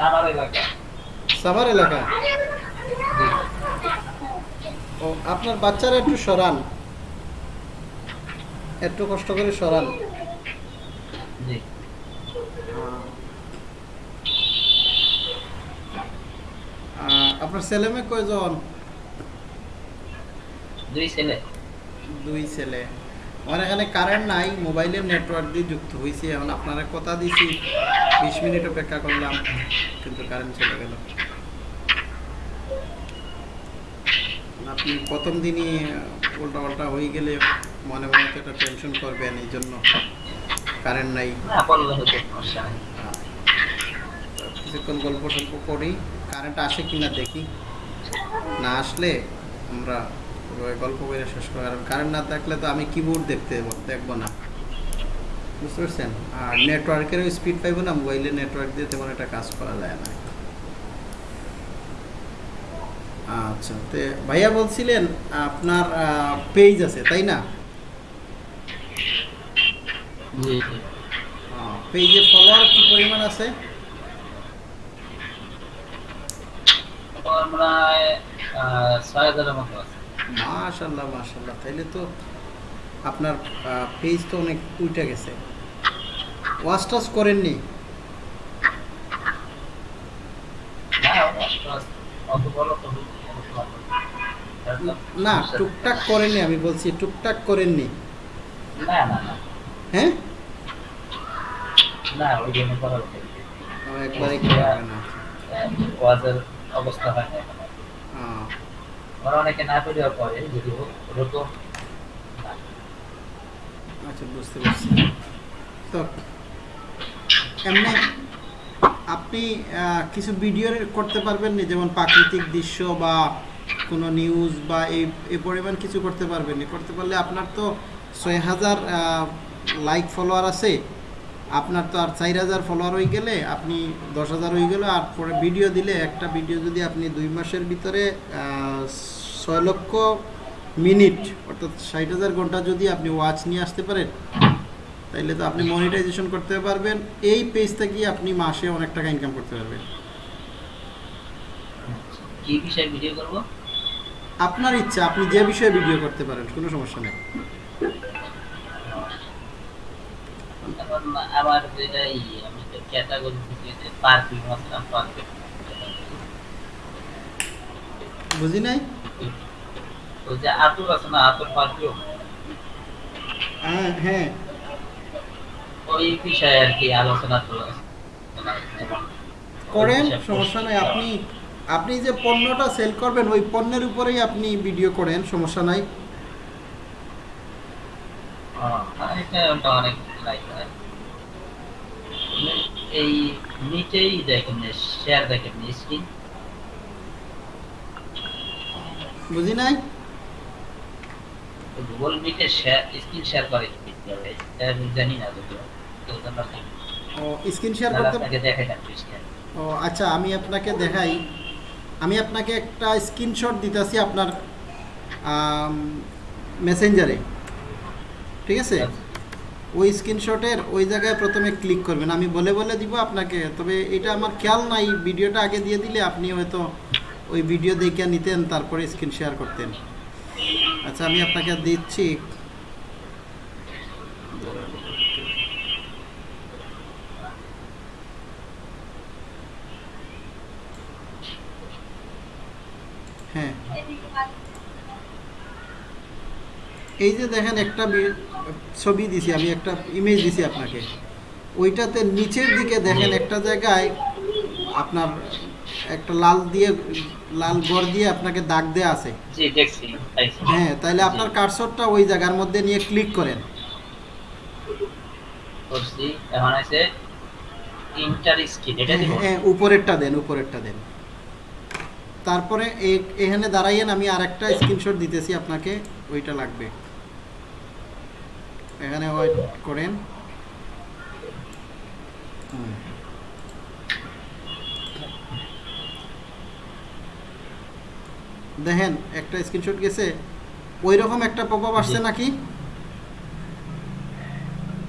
সাভার এলাকা। সাভার এলাকা? ও আপনার বাচ্চারা একটু সরান। একটু কষ্ট করে সরান। জি। আপনার ছেলে মেয়ে কয়জন? দুই ছেলে। দুই ছেলে। আমার এখানে কারেন্ট নাই মোবাইলের নেটওয়ার্ক দিয়ে যুক্ত হয়েছি এখন। আপনারা কথা দিছি বিশ মিনিট অপেক্ষা করলাম কিন্তু কারেন্ট চলে গেল। আপনি প্রথম দিনই উল্টা পাল্টা হয়ে গেলে মনে মনে তো একটা টেনশন করবেন এই জন্য কারেন্ট নাই। কিছুক্ষণ গল্প টল্প করি কারেন্ট আসে কিনা দেখি। না আসলে আমরা গল্প করে শেষ করি কারণ কারেন্ট না থাকলে তো আমি কিবোর্ড দেখতে দেখব না। বুঝতে পারছেন? আর নেটওয়ার্কেরও স্পিড পাইবো না মোবাইলে নেটওয়ার্ক দিয়ে তেমন একটা কাজ করা যায় না। আচ্ছা তে ভাইয়া বলছিলেন আপনার পেজ আছে তাই না? জি। জি পেজে ফলোয়ার কি পরিমাণ আছে? আমরা ছয় হাজারের মতো আছে। মাশাল্লাহ মাশাল্লাহ তাইলে তো আপনার পেজ তো অনেক উল্টে গেছে। ওয়াশ করেননি? না তো না টুকটাক করেননি আমি বলছি টুকটাক করেননি। হ্যাঁ? না একবারে অবস্থা হয় না। ওরা অনেকে না যদি। আচ্ছা বুঝতে পারছি। তো, এমনি আপনি কিছু ভিডিও করতে পারবেন না? যেমন প্রাকৃতিক দৃশ্য বা কোনো নিউজ বা এই এই পরিমাণ কিছু করতে পারবেন না? করতে পারলে আপনার তো ছয় হাজার লাইক ফলোয়ার আছে। আপনার তো আর চার হাজার ফলোয়ার হয়ে গেলে আপনি দশ হাজার হয়ে গেলে আর পরে ভিডিও দিলে একটা ভিডিও যদি আপনি দুই মাসের ভিতরে ছয় লক্ষ মিনিট অর্থাৎ ষাট হাজার ঘণ্টা যদি আপনি ওয়াচ নিয়ে আসতে পারেন তাইলে তো আপনি মনিটাইজেশন করতে পারবেন। এই পেজ থেকে আপনি মাসে অনেক টাকা ইনকাম করতে পারবেন। কি বিষয়ে ভিডিও করব? আপনার ইচ্ছা আপনি যে বিষয়ে ভিডিও করতে পারেন কোনো সমস্যা নেই। আমার যেটা ই, আমি তো ক্যাটাগরি থেকে পারফিউম আসলাম পারফিউম বুঝি নাই? ওই যে আতুর আছে না আতুর পারফিউম হ্যাঁ হ্যাঁ। ওই বিষয়ে আর কি আলোচনা চলে করেন সমস্যা নাই। আপনি আপনি যে পণ্যটা সেল করবেন ওই পণ্যের উপরেই আপনি ভিডিও করেন সমস্যা নাই। এটা অনেক লাইক হয় এই নিচেই দেখেন শেয়ার দেখেন স্ক্রিন বুঝি নাই? গুগল মিটে শেয়ার স্ক্রিন শেয়ার করে। কীভাবে আমি জানি না যদিও। ও স্ক্রিন শেয়ার করতে আপনাকে ও আচ্ছা আমি আপনাকে দেখাই। আমি আপনাকে একটা স্ক্রিনশট দিতেছি আপনার মেসেঞ্জারে ঠিক আছে? ওই স্ক্রিনশটের ওই জায়গায় প্রথমে ক্লিক করবেন। আমি বলে বলে দিব আপনাকে। তবে এটা আমার খেয়াল নাই, ভিডিওটা আগে দিয়ে দিলে আপনি হয়তো ওই ভিডিও দেখে নিতেন, তারপরে স্ক্রিন শেয়ার করতেন। আচ্ছা আমি আপনাকে দিচ্ছি। হ্যাঁ। এই যে দেখেন, একটা ছবি দিছি আমি একটা ইমেজ দিছি আপনাকে। ওইটাতে নিচের দিকে দেখেন একটা জায়গায় আপনার একটা লাল দিয়ে লাল গড় দিয়ে আপনাকে দাগ দেয়া আছে। জি দেখছি হ্যাঁ তাহলে আপনার কার্সরটা ওই জায়গার মধ্যে নিয়ে ক্লিক করেন। এখন আছে ইন্টার স্ক্রিন এটা হ্যাঁ উপরেরটা দেন উপরেরটা দেন। তারপরে এখানে দাঁড়াইয়েন আমি আরেকটা স্ক্রিনশট দিতেছি আপনাকে ওইটা লাগবে। এখানে ওয়েট করেন। দেখেন একটা স্ক্রিনশট গেছে ওই রকম একটা পপ আপ আসছে নাকি?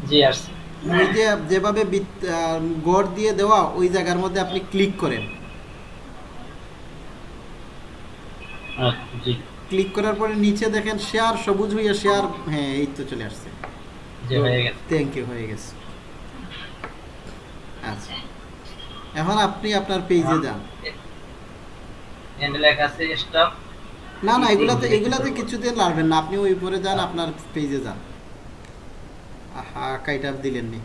জি আসছে। ওই যে যেভাবে গড় দিয়ে দেওয়া ওই জায়গার মধ্যে আপনি ক্লিক করেন। আচ্ছা, ক্লিক করার পরে নিচে দেখেন শেয়ার সবুজ হইয়া শেয়ার হ্যাঁ এই তো চলে আসছে। থ্যাংক ইউ হয়ে গেছে। আচ্ছা। এখন আপনি আপনার পেজে যান। এন্ড আছে স্টপ না না এগুলাতে এগুলাতে কিছুদিন লাগবেন না। আপনি ওই উপরে যান আপনার পেজে যান। আহা কাইটা দিলেন নি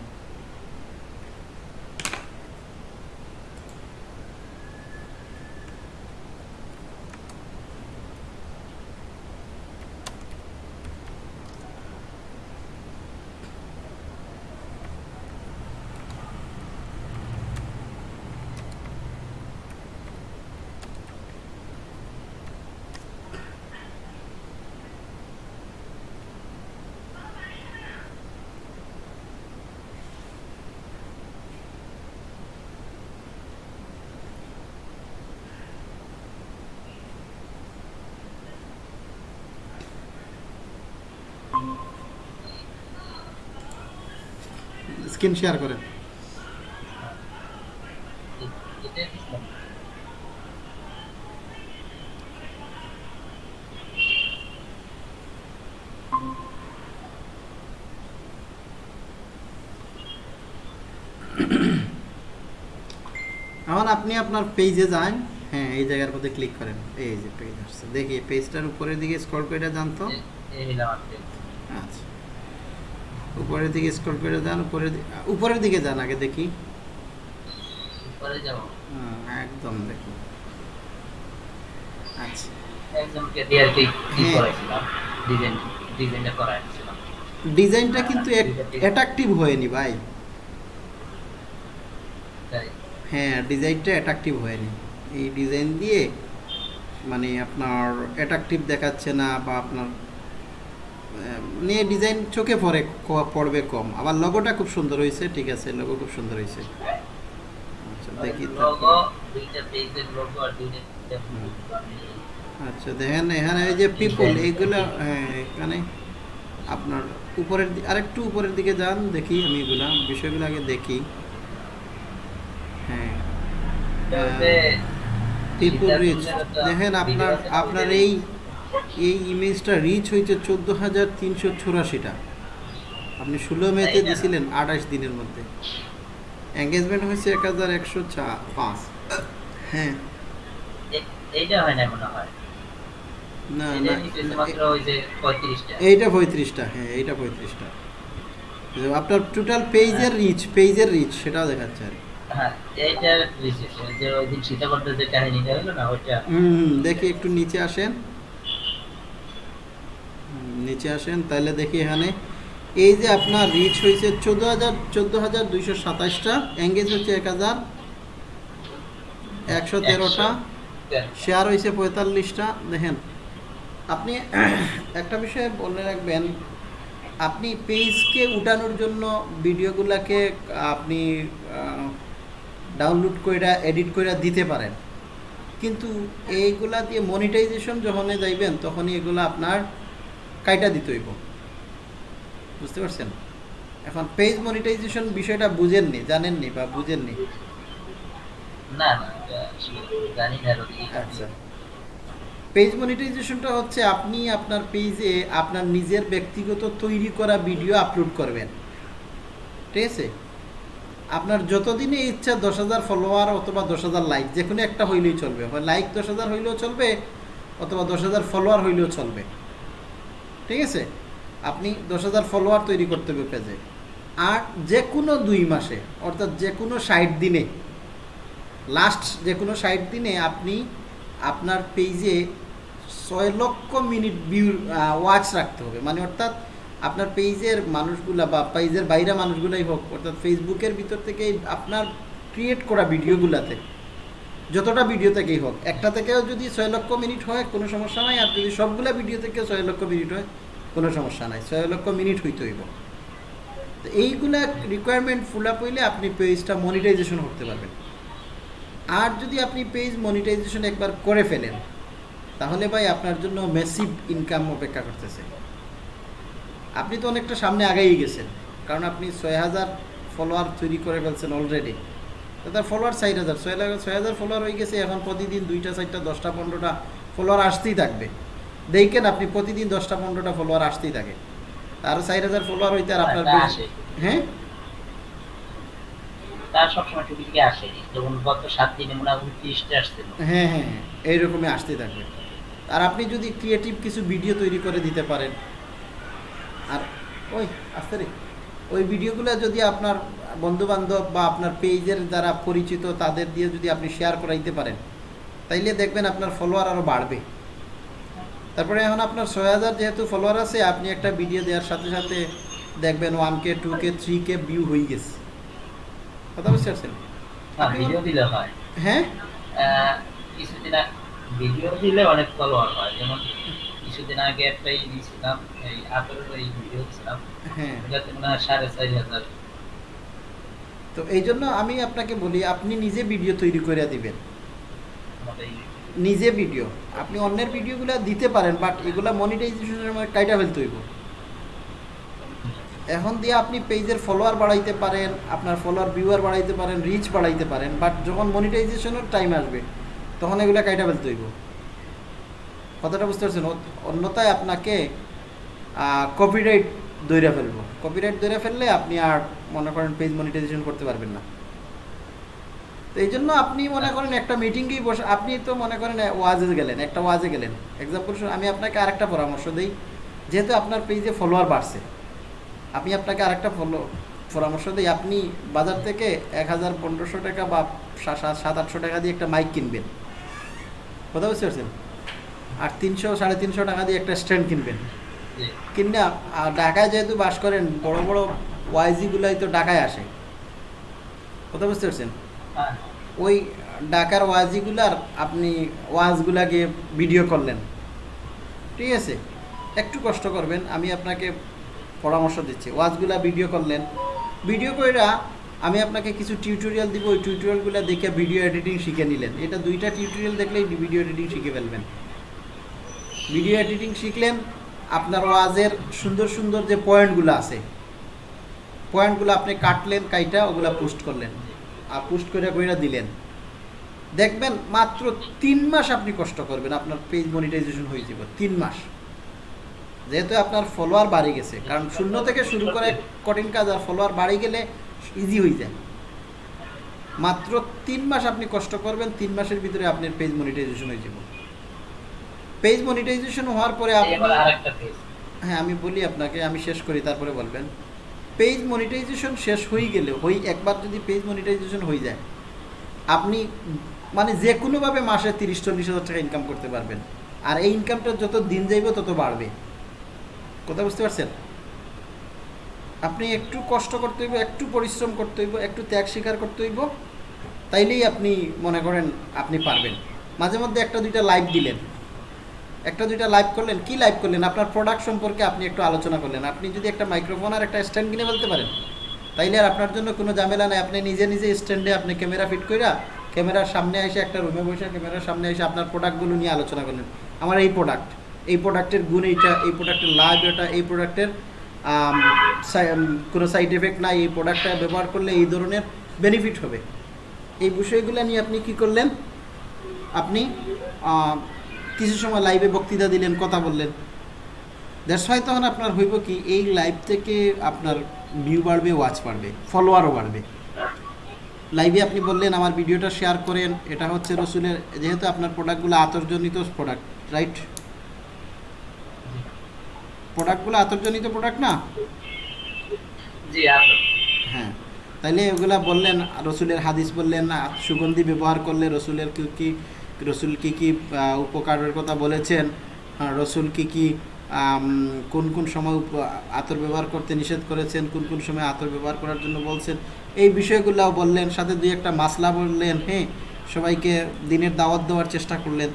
স্ক্রিন শেয়ার করেন। এখন আপনি আপনার পেজে যান। হ্যাঁ এই জায়গার মধ্যে ক্লিক করেন। এই যে পেজ আসছে। দেখি পেজটার উপরের দিকে স্ক্রল করে জানতো? আচ্ছা। উপরের দিকে স্ক্রল করে যান উপরের দি- উপরের দিকে যান আগে দেখি। একদম দেখুন আচ্ছা। হ্যাঁ। ডিজাইনটা কিন্তু অ্যাট্রাকটিভ হয়নি ভাই। হ্যাঁ ডিজাইনটা অ্যাট্রাকটিভ হয়নি। এই ডিজাইন দিয়ে মানে আপনার অ্যাট্রাকটিভ দেখাচ্ছে না বা আপনার নিয়ে ডিজাইন চোখে পড়ে পড়বে কম। আবার লগোটা খুব সুন্দর হয়েছে ঠিক আছে লগো খুব সুন্দর হয়েছে। আচ্ছা দেখি। আচ্ছা দেখেন এখানে এই যে পিপল এইগুলো হ্যাঁ, এখানে আপনার উপরের আরেকটু উপরের দিকে যান দেখি আমি এগুলা বিষয়গুলো আগে দেখি। হ্যাঁ পিপল রিচ দেখেন আপনার আপনার এই এই ইমেজটা রিচ হয়েছে চোদ্দ হাজার তিনশো চুরাশিটা। আপনি ষোলো মেতে দিয়েছিলেন আঠাশ দিনের মধ্যে। এঙ্গেজমেন্ট হয়েছে এক হাজার একশো পাঁচ হ্যাঁ। এইটা হয় না মনে হয়? না না পঁয়ত্রিশটা। এইটা পঁয়ত্রিশটা হ্যাঁ এইটা পঁয়ত্রিশটা। আপনার টোটাল পেজের রিচ পেজের রিচ সেটাও দেখাচ্ছে আর। হ্যাঁ এইটা বিশেষ যে ওই দিন সীতাকণ্ঠের যে কাহিনীটা হলো না ওইটা। হুম দেখি একটু নিচে আসেন। নিচে আসেন তাহলে দেখি এখানে। এই যে আপনার রিচ হয়েছে চোদ্দ হাজার চোদ্দ হাজার দুইশো সাতাশটা এঙ্গেজ হচ্ছে এক হাজার একশো তেরোটা শেয়ার হয়েছে পঁয়তাল্লিশটা। দেখেন আপনি একটা বিষয়ে বলে রাখবেন আপনি পেজকে উঠানোর জন্য ভিডিওগুলোকে আপনি ডাউনলোড করে এডিট করে দিতে পারেন। কিন্তু এইগুলা দিয়ে মনিটাইজেশন যখনই যাইবেন তখনই এগুলো আপনার কাইটা দিতে হইব। বুঝতে পারছেন? এখন পেজ মনিটাইজেশন বিষয়টা বুঝেননি জানেননি বা বুঝেননি? না আচ্ছা। পেজ মনিটাইজেশনটা হচ্ছে আপনি আপনার পেজে আপনার নিজের ব্যক্তিগত তৈরি করা ভিডিও আপলোড করবেন। ঠিক আছে? আপনার যতদিনে ইচ্ছা দশ হাজার ফলোয়ার অথবা দশ হাজার লাইক যে কোনো একটা হইলেই চলবে। লাইক দশ হাজার হইলেও চলবে অথবা দশ হাজার ফলোয়ার হইলেও চলবে। ঠিক আছে? আপনি দশ হাজার ফলোয়ার তৈরি করতে হবে পেজে আর যে কোনো দুই মাসে, অর্থাৎ যে কোনো ষাট দিনে লাস্ট যে কোনো ষাট দিনে আপনি আপনার পেজে ছয় লক্ষ মিনিট ভিউ ওয়াচ রাখতে হবে। মানে অর্থাৎ আপনার পেজের মানুষগুলা বা পেজের বাইরে মানুষগুলাই হোক, অর্থাৎ ফেসবুকের ভিতর থেকে আপনার ক্রিয়েট করা ভিডিওগুলাতে যতটা ভিডিও থেকেই হোক, একটা থেকেও যদি ছয় লক্ষ মিনিট হয়, কোনো সমস্যা নাই। আর যদি সবগুলা ভিডিও থেকে ছয় লক্ষ মিনিট হয়, কোনো সমস্যা নাই। ছয় লক্ষ মিনিট হইতে হইব। তো এইগুলা রিকোয়ারমেন্ট ফুল আপ হইলে আপনি পেজটা মনিটাইজেশন করতে পারবেন। আর যদি আপনি পেজ মনিটাইজেশন একবার করে ফেলেন, তাহলে ভাই আপনার জন্য মেসিভ ইনকাম অপেক্ষা করতেছে। আপনি তো অনেকটা সামনে আগেই গেছেন, কারণ আপনি ছয় হাজার ফলোয়ার তৈরি করে ফেলছেন অলরেডি তার ফলোয়ার চার হাজার। ছয় হাজার ছয় হাজার ফলোয়ার হয়ে গেছে এখন প্রতিদিন দুইটা চারটা দশটা পনেরোটা ফলোয়ার আসতেই থাকবে। দেখেন আপনি প্রতিদিন দশটা পনেরোটা ফলোয়ার আসতেই থাকে। আরও চার হাজার ফলোয়ার হইতে আর আপনার হ্যাঁ? তার সবসময় টুকিটুকি আসে। যেমন গত সাত দিনে মনে হয় উনত্রিশটা আসছিল। হ্যাঁ হ্যাঁ হ্যাঁ এইরকমই আসতে থাকবে। আর আপনি যদি ক্রিয়েটিভ কিছু ভিডিও তৈরি করে দিতে পারেন। আর ওই আসতে রে। ওই ভিডিওগুলো যদি আপনার বন্ধু বান্ধব বা আপনার পেজের যারা পরিচিত তাদের দিয়ে যদি আপনি শেয়ার করাইতে পারেন তাইলে দেখবেন আপনার ফলোয়ার আরও বাড়বে। তারপরে এখন আপনার ছয় হাজার যেহেতু ফলোয়ার আছে আপনি একটা ভিডিও দেওয়ার সাথে সাথে দেখবেন one K two K three K view হয়ে গেছে। কথা বুঝতে পারছেন? হয়। হ্যাঁ? ভিডিও দিলে অনেক ফলোয়ার হয় যেমন কিছুদিন আগে একটা ই এই এই ভিডিও দিয়েছিলাম হ্যাঁ। ওটাতে মনে হয় সাড়ে চার হাজার। তো এই জন্য আমি আপনাকে বলি আপনি নিজে ভিডিও তৈরি করে দিবেন। নিজে ভিডিও আপনি অন্যের ভিডিওগুলো দিতে পারেন বাট এগুলা মনিটাইজেশনের সময় কাইটা ফেলতে হইব। এখন দিয়ে আপনি পেজের ফলোয়ার বাড়াইতে পারেন আপনার ফলোয়ার ভিউয়ার বাড়াইতে পারেন রিচ বাড়াইতে পারেন বাট যখন মনিটাইজেশনের টাইম আসবে তখন এগুলা কাইটা ফেলতে হইব। কথাটা বুঝতে পারছেন? অন্যথায় আপনাকে কপিরাইট দৈরা ফেলব। কপিরাইট দৈরা ফেললে আপনি আর মনে করেন পেজ মনিটাইজেশন করতে পারবেন না। তো এই জন্য আপনি মনে করেন একটা মিটিংয়েই বসে আপনি তো মনে করেন ওয়াজে গেলেন, একটা ওয়াজে গেলেন। এক্সাম্পল আমি আপনাকে আরেকটা পরামর্শ দিই। যেহেতু আপনার পেজে ফলোয়ার বাড়ছে, আমি আপনাকে আরেকটা ফলো পরামর্শ দিই। আপনি বাজার থেকে এক হাজার পনেরোশো টাকা বা সাত আটশো টাকা দিয়ে একটা মাইক কিনবেন। কথা বুঝতে পারছেন? আর তিনশো সাড়ে তিনশো টাকা দিয়ে একটা স্ট্যান্ড কিনবেন। কিনা আর ঢাকায় যেহেতু বাস করেন বড় বড় ওয়াইজিগুলাই তো ঢাকায় আসে। কথা বুঝতে পারছেন? হ্যাঁ, ওই ঢাকার ওয়াজিগুলার আপনি ওয়াজগুলাকে ভিডিও করলেন। ঠিক আছে? একটু কষ্ট করবেন আমি আপনাকে পরামর্শ দিচ্ছি। ওয়াজগুলা ভিডিও করলেন। ভিডিও কইরা আমি আপনাকে কিছু টিউটোরিয়াল দিব ওই টিউটোরিয়ালগুলো দেখে ভিডিও এডিটিং শিখে নিলেন। এটা দুইটা টিউটোরিয়াল দেখলেই ভিডিও এডিটিং শিখে ফেলবেন। ভিডিও এডিটিং শিখলেন, আপনার ওয়াজের সুন্দর সুন্দর যে পয়েন্টগুলো আছে, পয়েন্টগুলো আপনি কাটলেন, কাইটা ওগুলা পোস্ট করলেন, আর পোস্ট করে কইরা দিলেন। দেখবেন মাত্র তিন মাস আপনি কষ্ট করবেন, আপনার পেজ মনিটাইজেশন হয়ে যাবে, তিন মাস। যেহেতু আপনার ফলোয়ার বাড়ি গেছে, কারণ শূন্য থেকে শুরু করে কঠিন কাজ আর ফলোয়ার বাড়ি গেলে ইজি হয়ে যায়। মাত্র তিন মাস আপনি কষ্ট করবেন, তিন মাসের ভিতরে আপনার পেজ মনিটাইজেশন হয়ে যাবে। পেজ মনিটাইজেশন হওয়ার পরে আপনি আরেকটা পেজ হ্যাঁ আমি বলি আপনাকে আমি শেষ করি তারপরে বলবেন। পেজ মনিটাইজেশন শেষ হয়ে গেলে হই একবার যদি পেজ মনিটাইজেশন হয়ে যায় আপনি মানে যে কোনোভাবে মাসে তিরিশ চল্লিশ হাজার টাকা ইনকাম করতে পারবেন। আর এই ইনকামটা যত দিন যাইবে তত বাড়বে। কথা বুঝতে পারছেন? আপনি একটু কষ্ট করতে হইব একটু পরিশ্রম করতে হইব একটু ত্যাগ স্বীকার করতে হইব তাইলেই আপনি মনে করেন আপনি পারবেন। মাঝে মধ্যে একটা দুইটা লাইভ দিলেন। একটা দুইটা লাইভ করলেন, কি লাইভ করলেন? আপনার প্রোডাক্ট সম্পর্কে আপনি একটু আলোচনা করলেন। আপনি যদি একটা মাইক্রোফোন আর একটা স্ট্যান্ড কিনে ফেলতে পারেন, তাইলে আর আপনার জন্য কোনো ঝামেলা নেই। আপনি নিজে নিজে স্ট্যান্ডে আপনি ক্যামেরা ফিট কইরা ক্যামেরার সামনে এসে একটা রুমে বসে ক্যামেরার সামনে এসে আপনার প্রোডাক্টগুলো নিয়ে আলোচনা করলেন। আমার এই প্রোডাক্ট এই প্রোডাক্টের গুণ এইটা, এই প্রোডাক্টের লাভ এটা, এই প্রোডাক্টের কোনো সাইড এফেক্ট নাই। এই প্রোডাক্টটা ব্যবহার করলে এই ধরনের বেনিফিট হবে। এই বিষয়গুলো নিয়ে আপনি কি করলেন? আপনি কিছু সময় লাইভে বক্তৃতা দিলেন কথা বললেন। দ্যাটস হয় তখন আপনার হইব কি এই লাইভ থেকে আপনার ভিউ বাড়বে ওয়াচ বাড়বে ফলোয়ারও বাড়বে। লাইভে আপনি বললেন আমার ভিডিওটা শেয়ার করেন এটা হচ্ছে রসুলের যেহেতু আপনার প্রোডাক্টগুলো আতর্জনিত প্রোডাক্ট রাইট প্রোডাক্টগুলো আতর্জনিত প্রোডাক্ট না? জি হ্যাঁ। তাইলে ওগুলা বললেন রসুলের হাদিস বললেন না সুগন্ধি ব্যবহার করলে রসুলের কি রসুল কী কী উপকারের কথা বলেছেন? হ্যাঁ, রসুল কী কি কোন কোন সময় আতর ব্যবহার করতে নিষেধ করেছেন? কোন কোন সময় আতর ব্যবহার করার জন্য বলছেন? এই বিষয়গুলোও বললেন সাথে দুই একটা মাসলা বললেন হ্যাঁ সবাইকে দিনের দাওয়াত দেওয়ার চেষ্টা করলেন।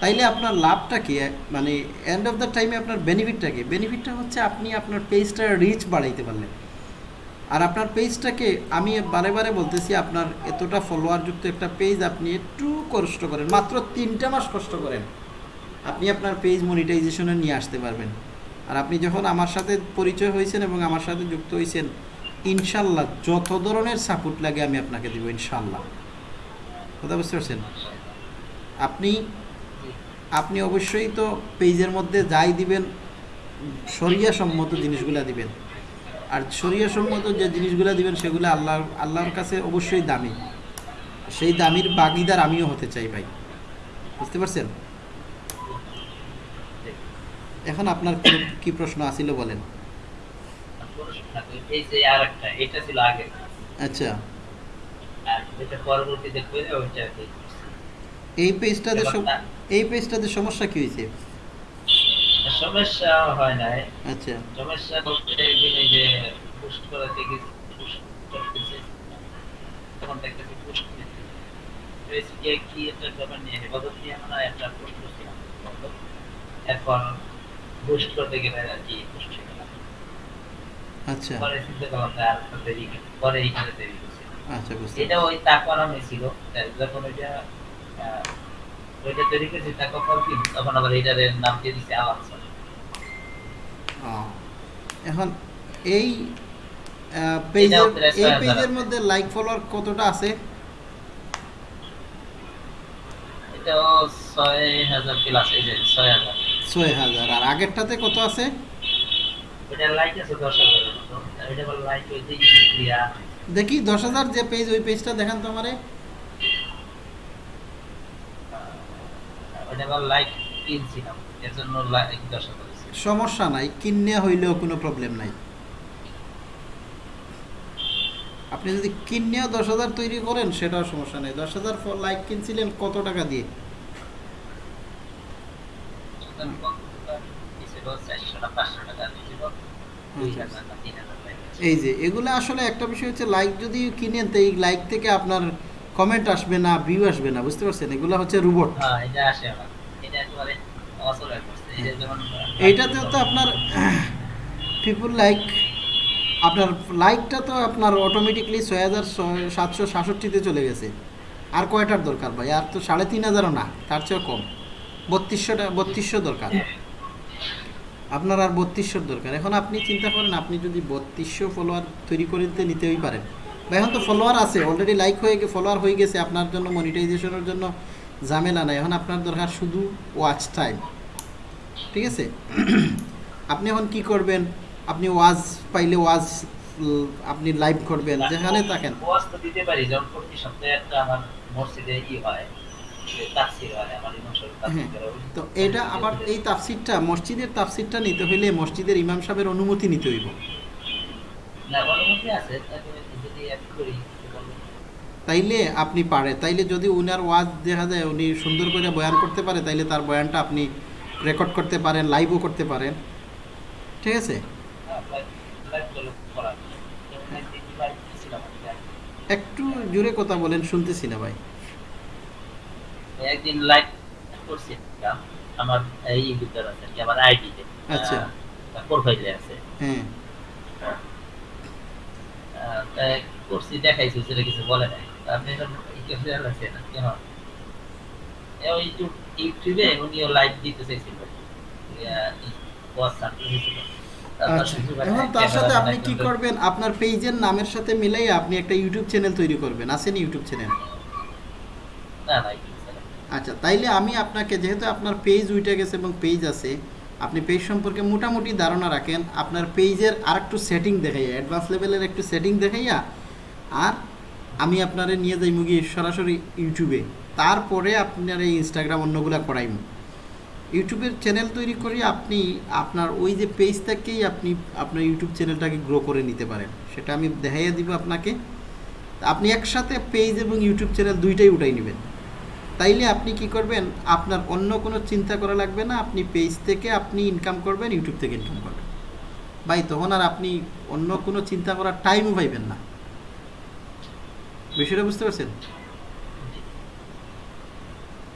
তাইলে আপনার লাভটা কি? মানে এন্ড অফ দ্য টাইমে আপনার বেনিফিটটা কি? বেনিফিটটা হচ্ছে আপনি আপনার পেজটার রিচ বাড়াইতে পারলেন। আর আপনার পেজটাকে আমি বারে বারে বলতেছি, আপনার এতটা ফলোয়ার যুক্ত একটা পেজ আপনি একটু কষ্ট করেন, মাত্র তিনটা মাস কষ্ট করেন। আপনি আপনার পেজ মনিটাইজেশনে নিয়ে আসতে পারবেন। আর আপনি যখন আমার সাথে পরিচয় হয়েছেন এবং আমার সাথে যুক্ত হয়েছেন, ইনশাল্লাহ যত ধরনের সাপোর্ট লাগে আমি আপনাকে দিব, ইনশাল্লাহ। কথা বুঝতে পারছেন? আপনি আপনি অবশ্যই তো পেজের মধ্যে যাই দিবেন শরিয়া সম্মত জিনিসগুলা দিবেন। আর শরিয়া সম্মত যে জিনিসগুলা দিবেন সেগুলো আল্লাহ আল্লাহর কাছে অবশ্যই দামি। সেই দামির বাগিদার আমিও হতে চাই ভাই। বুঝতে পারছেন? এখন আপনার কি- প্রশ্ন আসিল বলেন। আচ্ছা। এই পেজটাতে এই পেজটাতে সমস্যা কি হয়েছে? সমস্যা হয় নাই। আচ্ছা। সমস্যা বলতে এই যে করাতে গেছি পুশ করতেছে তখন দেখতেছি রেসিপি কি একটা ব্যাপার নিয়ে হেফাজত নিয়ে হয় একটা পোস্ট করছিলাম এরপর বুস্ট করতে গেলে আর কি না আচ্ছা। পরে চিন্তা করলাম আর দেরি পরে এইখানে দেরি করছি। আচ্ছা বুঝতে এটা ওই তাকওয়ারামে ছিল যখন ওইটা ওইটা তৈরি করেছি তাকে দিন তখন আবার এটার নাম দিয়ে দিচ্ছে আওয়াজ। এখন এই পেজের এই পেজের মধ্যে লাইক ফলোয়ার কতটা আছে? এটাও ছয় হাজার প্লাস এই যে আর আগেরটাতে কত আছে? লাইক লাইক ক্রিয়া দেখি দশ হাজার যে পেজ ওই পেজটা দেখান তো আমারে। লাইক কিনছিলাম এর জন্য লাইক দশ হাজার। হয়েছে। সমস্যা নাই কিনে হইলেও কোনো প্রবলেম নাই। আপনি যদি কিনেও দশ হাজার তৈরি করেন সেটাও সমস্যা নেই। দশ হাজার লাইক কিনছিলেন কত টাকা দিয়ে। এই যে এগুলো আসলে একটা বিষয় হচ্ছে লাইক যদি কিনেন তো এই লাইক থেকে আপনার কমেন্ট আসবে না ভিউ আসবে না বুঝতে পারছেন? এগুলো হচ্ছে রোবট হ্যাঁ, এটা আসে এটা একেবারে এইটাতেও তো আপনার পিপুল লাইক আপনার লাইকটা তো আপনার অটোমেটিকলি ছয় হাজার সাতশো সাতষট্টিতে চলে গেছে। আর কয়টার দরকার ভাই? আর তো সাড়ে তিন হাজারও না, তার চেয়েও কম। বত্রিশশোটা, বত্রিশশো দরকার। আপনার আর বত্রিশশোর দরকার। এখন আপনি চিন্তা করেন, আপনি যদি বত্রিশশো ফলোয়ার তৈরি করে দিতে, নিতেই পারেন। বা এখন তো ফলোয়ার আছে অলরেডি লাইক হয়ে গে ফলোয়ার হয়ে গেছে। আপনার জন্য মনিটাইজেশনের জন্য ঝামেলা নাই। এখন আপনার দরকার শুধু ওয়াচ টাইম ঠিক আছে? আপনি এখন কি করবেন? আপনি ওয়াজ পাইলে ওয়াজ আপনি লাইভ করবেন যেখানে থাকেন। ওয়াজ তো দিতে পারি যেমন প্রতি সপ্তাহে একটা আমার মসজিদে ই হয় হয় তো এটা আবার এই তাফসিরটা মসজিদের তাফসিরটা নিতে হইলে মসজিদের ইমাম সাহেবের অনুমতি নিতে হইব। তাইলে আপনি পারে তাইলে যদি উনার ওয়াজ দেখা যায় উনি সুন্দর করে বয়ান করতে পারে তাইলে তার বয়ানটা আপনি রেকর্ড করতে পারেন লাইভও করতে পারেন। ঠিক আছে? একটু জোরে কথা বলেন শুনতেছি না ভাই। একদিন লাইভ করছিলাম আমার এই ভিতর আছে কি আমার আইডিতে আচ্ছা। প্রোফাইলে আছে। হ্যাঁ। করছি দেখাইছি সেটা কিছু বলে নাই। আপনি এটা আছে না কেন ওই ইউটিউব ইউটিউবে উনিও লাইভ দিতে চাইছিল। আচ্ছা এখন তার সাথে আপনি কি করবেন? আপনার পেজের নামের সাথে মিলাই আপনি একটা ইউটিউব চ্যানেল তৈরি করবেন। আছেন ইউটিউব চ্যানেল আচ্ছা তাইলে আমি আপনাকে যেহেতু আপনার পেজ উঠে গেছে এবং পেজ আছে আপনি পেজ সম্পর্কে মোটামুটি ধারণা রাখেন আপনার পেজের আর একটু সেটিং দেখাইয়া অ্যাডভান্স লেভেলের একটু সেটিং দেখাইয়া আর আমি আপনারে নিয়ে যাই মুগি সরাসরি ইউটিউবে তারপরে আপনার এই ইনস্টাগ্রাম অন্যগুলা করাইম। ইউটিউবের চ্যানেল তৈরি করে আপনি আপনার ওই যে পেজ থেকেই আপনি আপনার ইউটিউব চ্যানেলটাকে গ্রো করে নিতে পারেন। সেটা আমি দেখাইয়া দিব আপনাকে। আপনি একসাথে পেজ এবং ইউটিউব চ্যানেল দুইটাই উঠাই নেবেন। তাইলে আপনি কি করবেন? আপনার অন্য কোনো চিন্তা করা লাগবে না। আপনি পেজ থেকে আপনি ইনকাম করবেন ইউটিউব থেকে ইনকাম করবেন। ভাই, তখন আর আপনি অন্য কোনো চিন্তা করার টাইমও পাইবেন না। বিষয়টা বুঝতে পারছেন?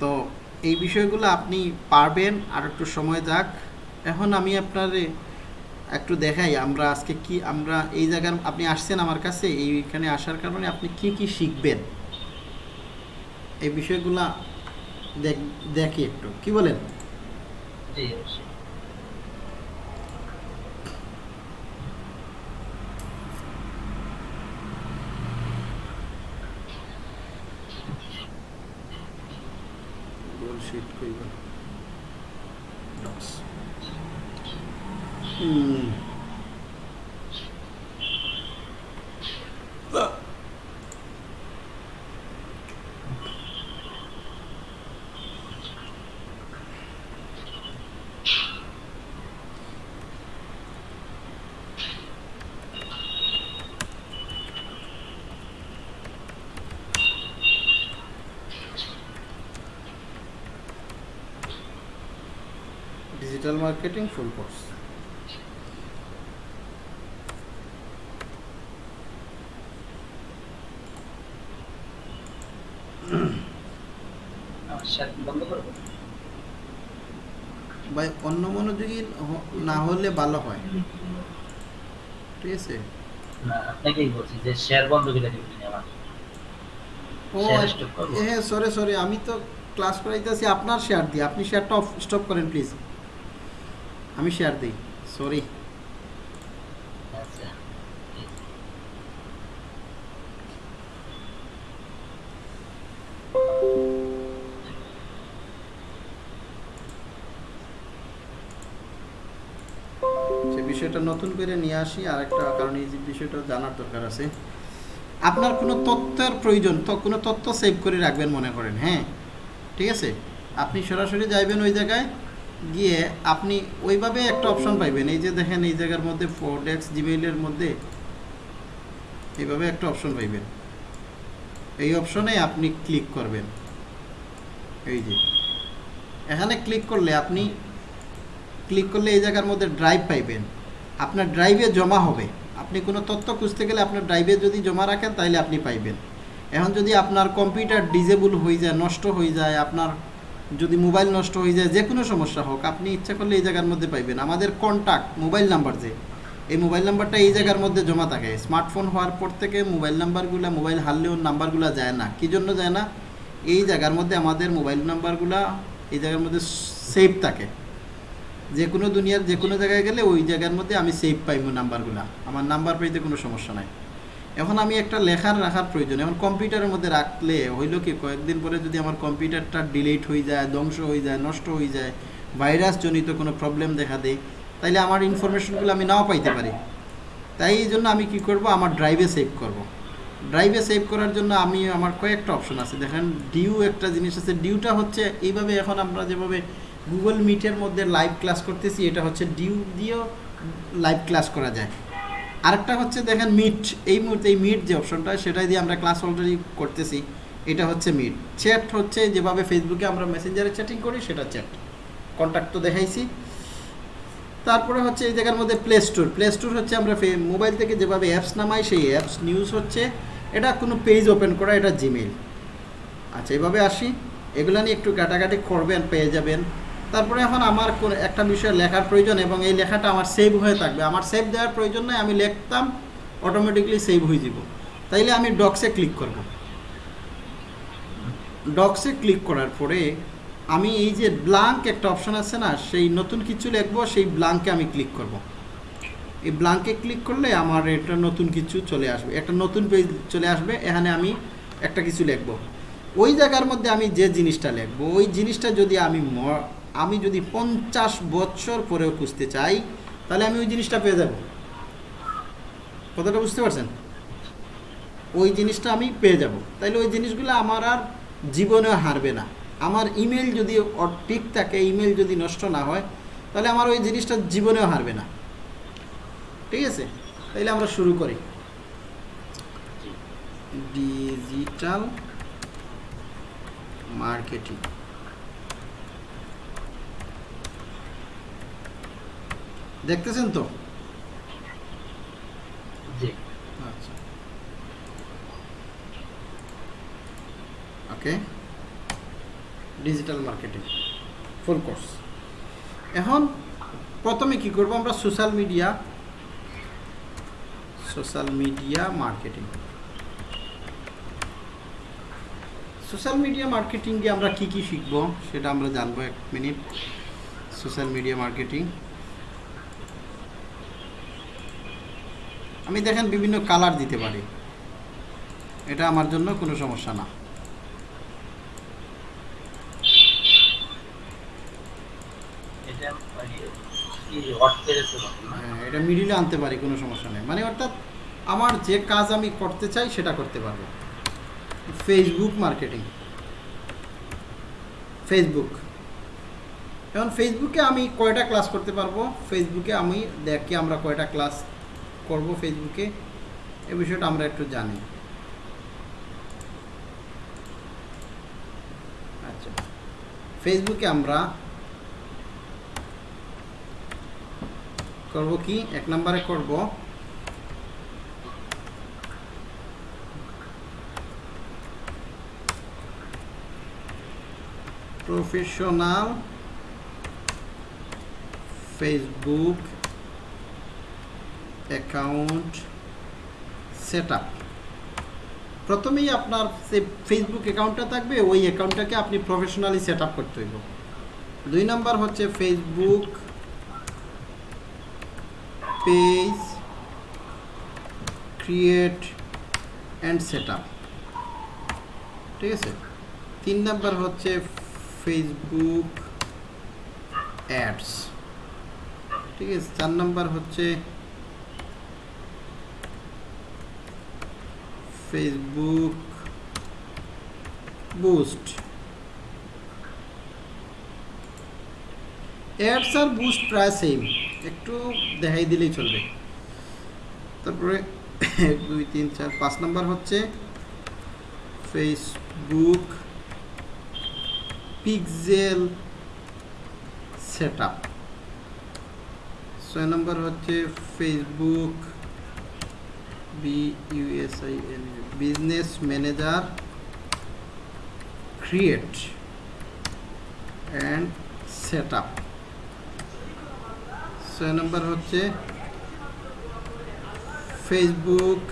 তো এই বিষয়গুলো আপনি পারবেন, আর একটু সময় যাক। এখন আমি আপনার একটু দেখাই, আমরা আজকে কি, আমরা এই জায়গার, আপনি আসছেন আমার কাছে, এইখানে আসার কারণে আপনি কি কি শিখবেন? এই বিষয়গুলা দেখ- একটু। কি বলেন? জি অবশ্যই শিট কইবা ডক্স হুম ডিজিটাল মার্কেটিং ফুল কোর্স আমার শেয়ার বন্ধ করব ভাই অন্য মনোযোগী হ- না হলে ভালো হয়। ঠিক আছে? আপনাকেই বলছি যে শেয়ার বন্ধ করে দিবেন আমার। ও Share stop করব। হ্যাঁ সরি সরি আমি তো ক্লাস করাইতেছি আপনার শেয়ার দিই আপনি শেয়ারটা অফ স্টপ করেন প্লিজ আমি শেয়ার দিই সরি বিষয়টা নতুন করে নিয়ে আসি আর একটা কারণ এই বিষয়টা জানার দরকার আছে। আপনার কোনো তথ্যের প্রয়োজন, তো কোনো তথ্য সেভ করে রাখবেন মনে করেন হ্যাঁ? ঠিক আছে? আপনি সরাসরি যাইবেন ওই জায়গায়, গিয়ে আপনি ওইভাবে একটা অপশন পাইবেন। এই যে দেখেন, এই জায়গার মধ্যে ফোর্ডেক্স জিমেইলের মধ্যে এইভাবে একটা অপশন পাইবেন। এই অপশনে আপনি ক্লিক করবেন। এই যে। এখানে ক্লিক করলে আপনি ক্লিক করলে এই জায়গার মধ্যে ড্রাইভ পাইবেন। আপনার ড্রাইভে জমা হবে। আপনি কোনো তথ্য খুঁজতে গেলে আপনার ড্রাইভে যদি জমা রাখেন তাহলে আপনি পাইবেন। এখন যদি আপনার কম্পিউটার ডিজেবল হয়ে যায়, নষ্ট হয়ে যায়, আপনার যদি মোবাইল নষ্ট হয়ে যায়, যে কোনো সমস্যা হোক, আপনি ইচ্ছা করলে এই জায়গার মধ্যে পাইবেন। আমাদের কন্ট্যাক্ট মোবাইল নাম্বার যে, এই মোবাইল নাম্বারটা এই জায়গার মধ্যে জমা থাকে। স্মার্টফোন হওয়ার পর থেকে মোবাইল নাম্বারগুলো মোবাইল হারলেও নাম্বারগুলো যায় না। কী জন্য যায় না? এই জায়গার মধ্যে আমাদের মোবাইল নাম্বারগুলা এই জায়গার মধ্যে সেভ থাকে। যে কোনো দুনিয়ার যে কোনো জায়গায় গেলে ওই জায়গার মধ্যে আমি সেভ পাইব নাম্বারগুলা। আমার নাম্বার পাইতে কোনো সমস্যা নাই। এখন আমি একটা লেখার রাখার প্রয়োজন। এখন কম্পিউটারের মধ্যে রাখলে হইল কি, কয়েকদিন পরে যদি আমার কম্পিউটারটা ডিলিট হয়ে যায়, ধ্বংস হয়ে যায়, নষ্ট হয়ে যায় ভাইরাস জনিত কোনো প্রবলেম দেখা দেয়, তাইলে আমার ইনফরমেশনগুলো আমি নাও পাইতে পারি। তাই এই জন্য আমি কি করব? আমার ড্রাইভে সেভ করব। ড্রাইভে সেভ করার জন্য আমি, আমার কয়েকটা অপশন আছে। দেখেন ডিউ একটা জিনিস আছে। ডিউটা হচ্ছে এইভাবে এখন আমরা যেভাবে গুগল মিটের মধ্যে লাইভ ক্লাস করতেছি, এটা হচ্ছে ডিউ দিয়েও লাইভ ক্লাস করা যায়। আরেকটা হচ্ছে দেখেন মিট এই মুহূর্তে এই মিট যে অপশনটা সেটাই দিয়ে আমরা ক্লাস অলরেডি করতেছি। এটা হচ্ছে মিট চ্যাট হচ্ছে যেভাবে ফেসবুকে আমরা মেসেঞ্জারে চ্যাটিং করি, সেটা চ্যাট কন্ট্যাক্ট তো দেখাইছি। তারপরে হচ্ছে এই জায়গার মধ্যে প্লে স্টোর প্লে স্টোর হচ্ছে আমরা মোবাইল থেকে যেভাবে অ্যাপস নামাই, সেই অ্যাপস নিউজ হচ্ছে। এটা কোনো পেজ ওপেন করা, এটা জিমেইল আচ্ছা এভাবে আসি। এগুলো নিয়ে একটু কাটাকাটি করবেন, পেয়ে যাবেন। তারপরে এখন আমার কোন একটা বিষয় লেখার প্রয়োজন এবং এই লেখাটা আমার সেভ হয়ে থাকবে। আমার সেভ দেওয়ার প্রয়োজন নয় আমি লিখতাম অটোমেটিকলি সেভ হয়ে যাব। তাইলে আমি ডক্সে ক্লিক করব। ডক্সে ক্লিক করার পরে আমি এই যে ব্লাঙ্ক একটা অপশন আছে না, সেই নতুন কিছু লিখব, সেই ব্লাঙ্কে আমি ক্লিক করব। এই ব্লাঙ্কে ক্লিক করলে আমার এটা নতুন কিছু চলে আসবে, একটা নতুন পেজ চলে আসবে, এখানে আমি একটা কিছু লিখব। ওই জায়গার মধ্যে আমি যে জিনিসটা লিখব, ওই জিনিসটা যদি আমি আমি যদি পঞ্চাশ বছর পরেও খুঁজতে চাই, তাহলে আমি ওই জিনিসটা পেয়ে যাব। কথাটা বুঝতে পারছেন? ওই জিনিসটা আমি পেয়ে যাব। তাইলে ওই জিনিসগুলো আমার আর জীবনেও হারবে না। আমার ইমেল যদি ঠিক থাকে, ইমেল যদি নষ্ট না হয়, তাহলে আমার ওই জিনিসটা জীবনেও হারবে না। ঠিক আছে? তাইলে আমরা শুরু করি। Digital marketing. দেখতেছেন তো? আচ্ছা। Okay. Digital marketing full course. এখন প্রথমে কি করব আমরা social media social media marketing. Social media মার্কেটিংয়ে আমরা কি কি শিখব সেটা আমরা জানব এক মিনিট। Social media marketing. আমি দেখেন বিভিন্ন কালার দিতে পারি। এটা আমার জন্য কোনো সমস্যা না। এটা মানে কি হট পেরেছে তখন না? হ্যাঁ মিডিলে আনতে পারি কোনো সমস্যা নেই। মানে অর্থাৎ আমার যে কাজ আমি করতে চাই সেটা করতে পারব। ফেসবুক মার্কেটিং ফেসবুক এখন ফেসবুকে আমি কয়টা ক্লাস করতে পারব? ফেসবুকে আমি দেখি আমরা কয়টা ক্লাস করব ফেসবুকে, এ বিষয়টা আমরা একটু জানি। আচ্ছা ফেসবুকে আমরা করব কি? এক নম্বরে করব। প্রফেশনাল ফেসবুক অ্যাকাউন্ট সেট প্রথমেই আপনার যে ফেসবুক অ্যাকাউন্টটা থাকবে, ওই অ্যাকাউন্টটাকে আপনি প্রফেশনালি সেট আপ করতে হইব। দুই নাম্বার হচ্ছে Facebook page create and set ঠিক আছে? তিন নাম্বার হচ্ছে ফেসবুক অ্যাডস ঠিক আছে? চার নাম্বার হচ্ছে ফেসবুক বুস্ট অ্যাডস আর বুস্ট প্রায় সেম একটু দেখাই দিলেই চলবে। তারপরে এক দুই, তিন, চার, পাঁচ নাম্বার হচ্ছে ফেসবুক পিক্সেল সেট আপ ছয় নম্বর হচ্ছে ফেসবুক বি ইউএসআই N business manager create and set up ছয় নম্বর হচ্ছে Facebook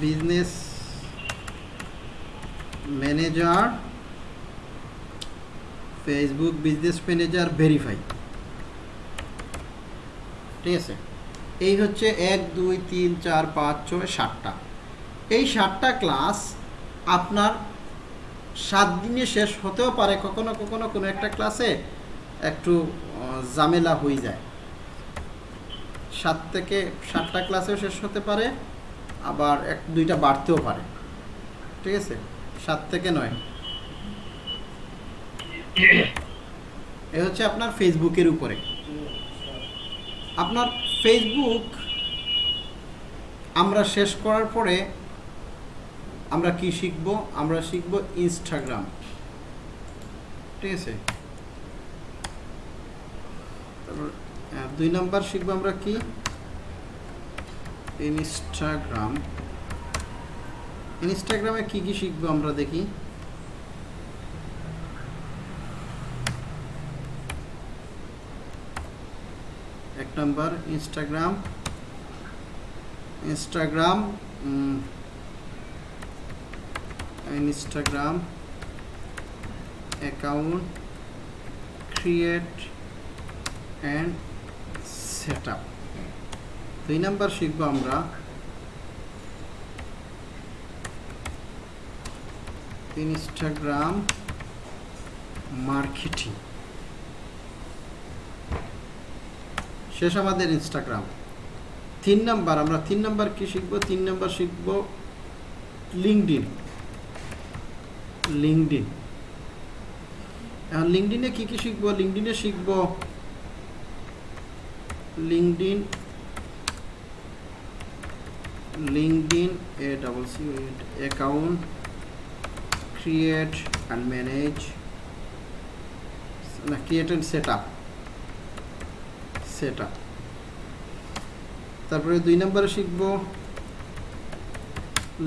business manager Facebook business manager verify ঠিক আছে? এই হচ্ছে এক, দুই, তিন, চার, পাঁচ, ছয়, সাতটা। এই সাতটা ক্লাস আপনার সাত দিনে শেষ হতেও পারে, কখনো কখনো কোনো একটা ক্লাসে একটু ঝামেলা হয়ে যায়। সাত থেকে সাতটা ক্লাসেও শেষ হতে পারে, আবার এক, দুইটা বাড়তেও পারে। ঠিক আছে? সাত থেকে নয়। এ হচ্ছে আপনার ফেসবুকের উপরে। আপনার ফেসবুক আমরা শেষ করার পরে আমরা কি শিখব? আমরা শিখব ইনস্টাগ্রাম ঠিক আছে? তারপর দুই নাম্বার শিখব আমরা কি? ইনস্টাগ্রাম ইনস্টাগ্রামে কি কি শিখব আমরা দেখি? Number Instagram Instagram Instagram account create and set up দুই নাম্বার শিখব আমরা। ইনস্টাগ্রাম মার্কেটিং শেষ আমাদের ইনস্টাগ্রাম তিন নাম্বার, আমরা তিন নাম্বার কি শিখব? তিন নাম্বার শিখব লিঙ্কডিন লিঙ্কডিন এখন লিঙ্কডিনে কি কি শিখব? লিঙ্কডিনে শিখব LinkedIn LinkedIn A double C account create and manage না create and set up set up তারপরে দুই নম্বরে শিখব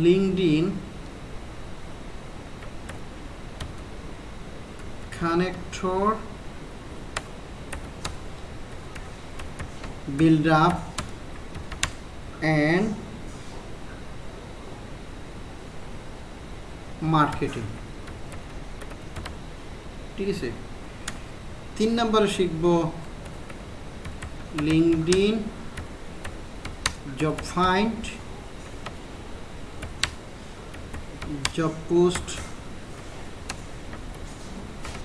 LinkedIn connector build up and marketing. ঠিক আছে? তিন নম্বরে শিখব linkedin job find job post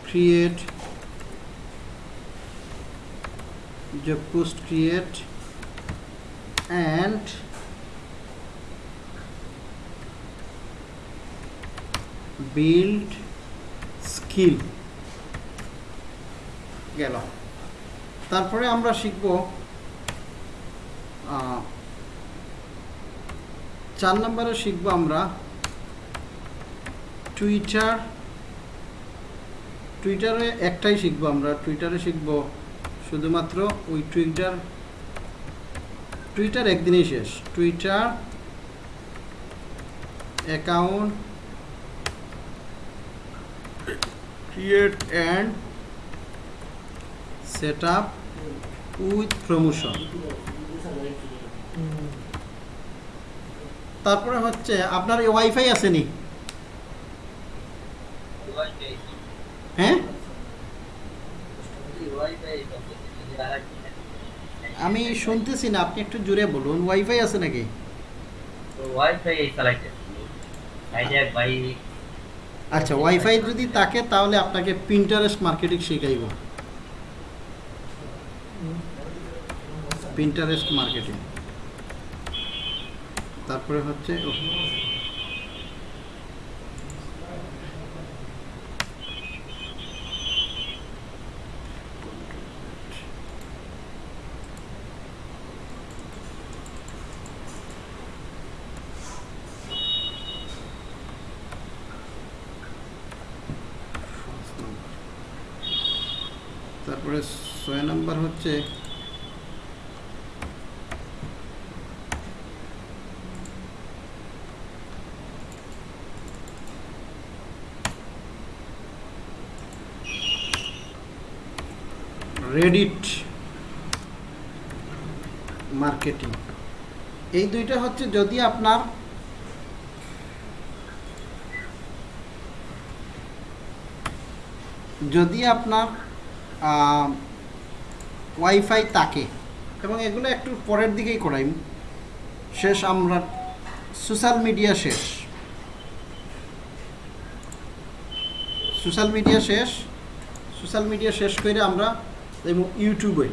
create job post create and build skill. গেল। তারপরে আমরা শিখব চার নম্বরে শিখব আমরা টুইটার, টুইটারে একটাই শিখব আমরা, টুইটারে শিখব শুধুমাত্র ওই টুইটার টুইটার একদিনেই শেষ, Twitter account create and set up with promotion তারপরে হচ্ছে, আপনার ওয়াইফাই আছে নি? হ্যাঁ? আমি শুনতেছি না, আপনি একটু জুড়ে বলুন ওয়াইফাই আছে নাকি? আচ্ছা ওয়াইফাই যদি থাকে, তাহলে আপনাকে প্রিন্টারেস্ট মার্কেটিং শেখাইব। প্রিন্টারেস্ট মার্কেটিং তারপরে হচ্ছে তারপরে ছয় নম্বর হচ্ছে রেডিট মার্কেটিং এই দুইটা হচ্ছে যদি আপনার যদি আপনার ওয়াইফাই থাকে, এবং এগুলো একটু পরের দিকেই করাই। শেষ আমরা সোশ্যাল মিডিয়া শেষ। সোশ্যাল মিডিয়া শেষ। সোশ্যাল মিডিয়া শেষ করে আমরা এবং ইউটিউবে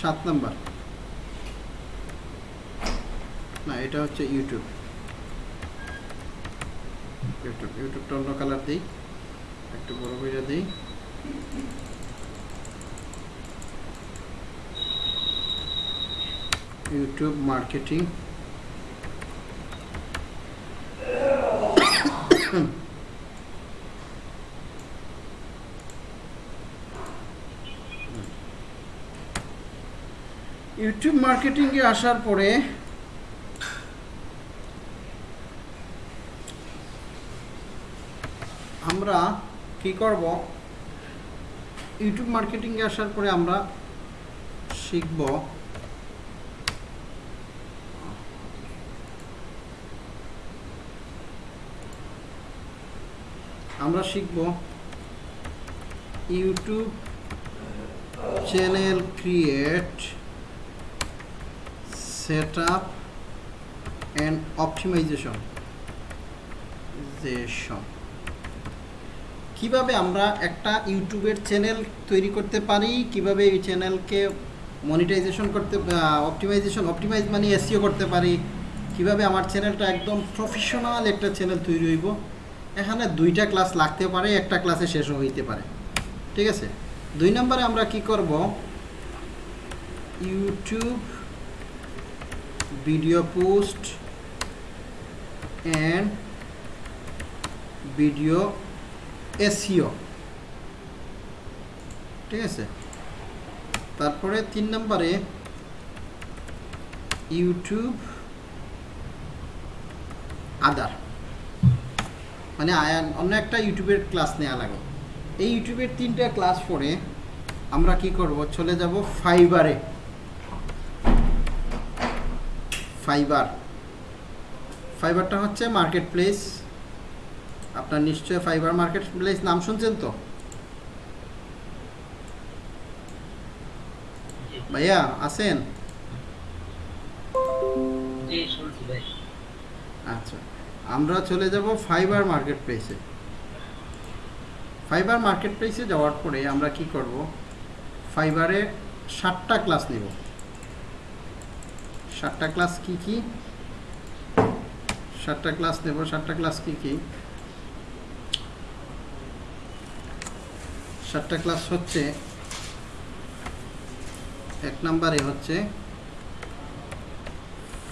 সাত নাম্বার। না, এটা হচ্ছে ইউটিউব। ইউটিউব, ইউটিউবটা অন্য কালার দিই। একটু বড় করে দিই। YouTube marketing. ইউটিউব মার্কেটিংয়ে আসার পরে আমরা কি করব? ইউটিউব মার্কেটিংয়ে আসার পরে আমরা শিখব আমরা শিখব YouTube channel create set up and optimization জেশন কীভাবে আমরা একটা ইউটিউবের চ্যানেল তৈরি করতে পারি? কীভাবে এই চ্যানেলকে মনিটাইজেশন করতে অপটিমাইজেশন অপটিমাইজ মানে এসিও করতে পারি? কীভাবে আমার চ্যানেলটা একদম প্রফেশনাল একটা চ্যানেল তৈরি হইব? এখানে দুইটা ক্লাস লাগতে পারে, একটা ক্লাসে শেষও হইতে পারে। ঠিক আছে? দুই নম্বরে আমরা কি করব? YouTube video post and video SEO ঠিক আছে? তারপরে তিন নম্বরে ইউটিউব আদার মানে অন্য একটা ইউটিউবের ক্লাস নেওয়া লাগে। এই ইউটিউবের তিনটা ক্লাস পরে আমরা কি করব? চলে যাব ফাইবারে ফাইবার। ফাইবারটা হচ্ছে মার্কেট প্লেস আপনার নিশ্চয় ফাইবার মার্কেট প্লেস নাম শুনছেন তো? ভাইয়া আছেন? আচ্ছা আমরা চলে যাব ফাইবার মার্কেট প্লেসে ফাইবার মার্কেট প্লেসে যাওয়ার পরে আমরা কি করব? ফাইবারে ষাটটা ক্লাস নেব। ষাটটা ক্লাস কি কি? সাতটা ক্লাস নেব সাতটা ক্লাস কি কি? সাতটা ক্লাস হচ্ছে, এক নম্বরে হচ্ছে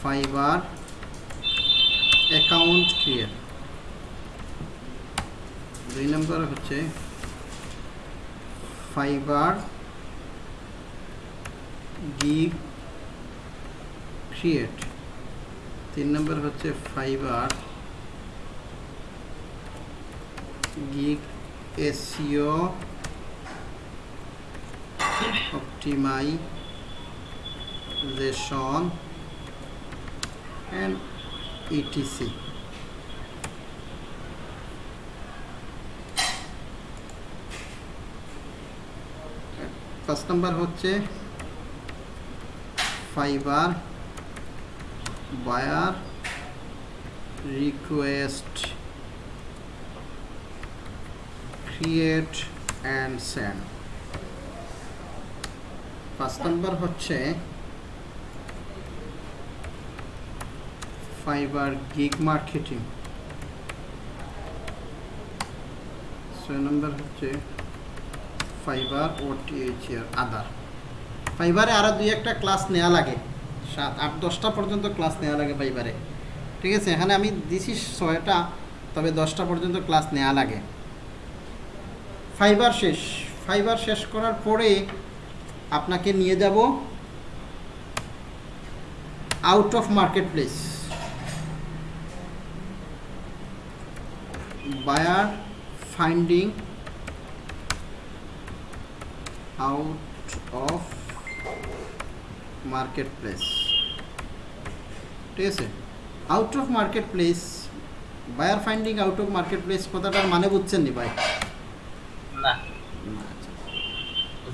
ফাইবার অ্যাকাউন্ট ক্রিয়েট দুই নম্বর হচ্ছে ফাইবার গিগ ক্রিয়েট তিন নম্বর হচ্ছে Fiverr gig SEO optimization. And etc. First number হচ্ছে Fiverr buyer request create and send. পাঁচ নম্বর হচ্ছে ফাইবার গিগ মার্কেটিং। ছয় নম্বর হচ্ছে ফাইবার ও টিএইচআর আদার। ফাইবারে আরও দুই একটা ক্লাস নেওয়া লাগে। সাত আট, দশটা পর্যন্ত ক্লাস নেওয়া লাগে ফাইবারে ঠিক আছে? এখানে আমি দিছি ছয়টা, তবে দশটা পর্যন্ত ক্লাস নেওয়া লাগে। ফাইবার শেষ। ফাইবার শেষ করার পরে আপনাকে নিয়ে যাব out of marketplace buyer finding out of marketplace ঠিক আছে? Out of marketplace buyer finding out of marketplace কথাটার মানে বুঝছেন নি ভাই? না।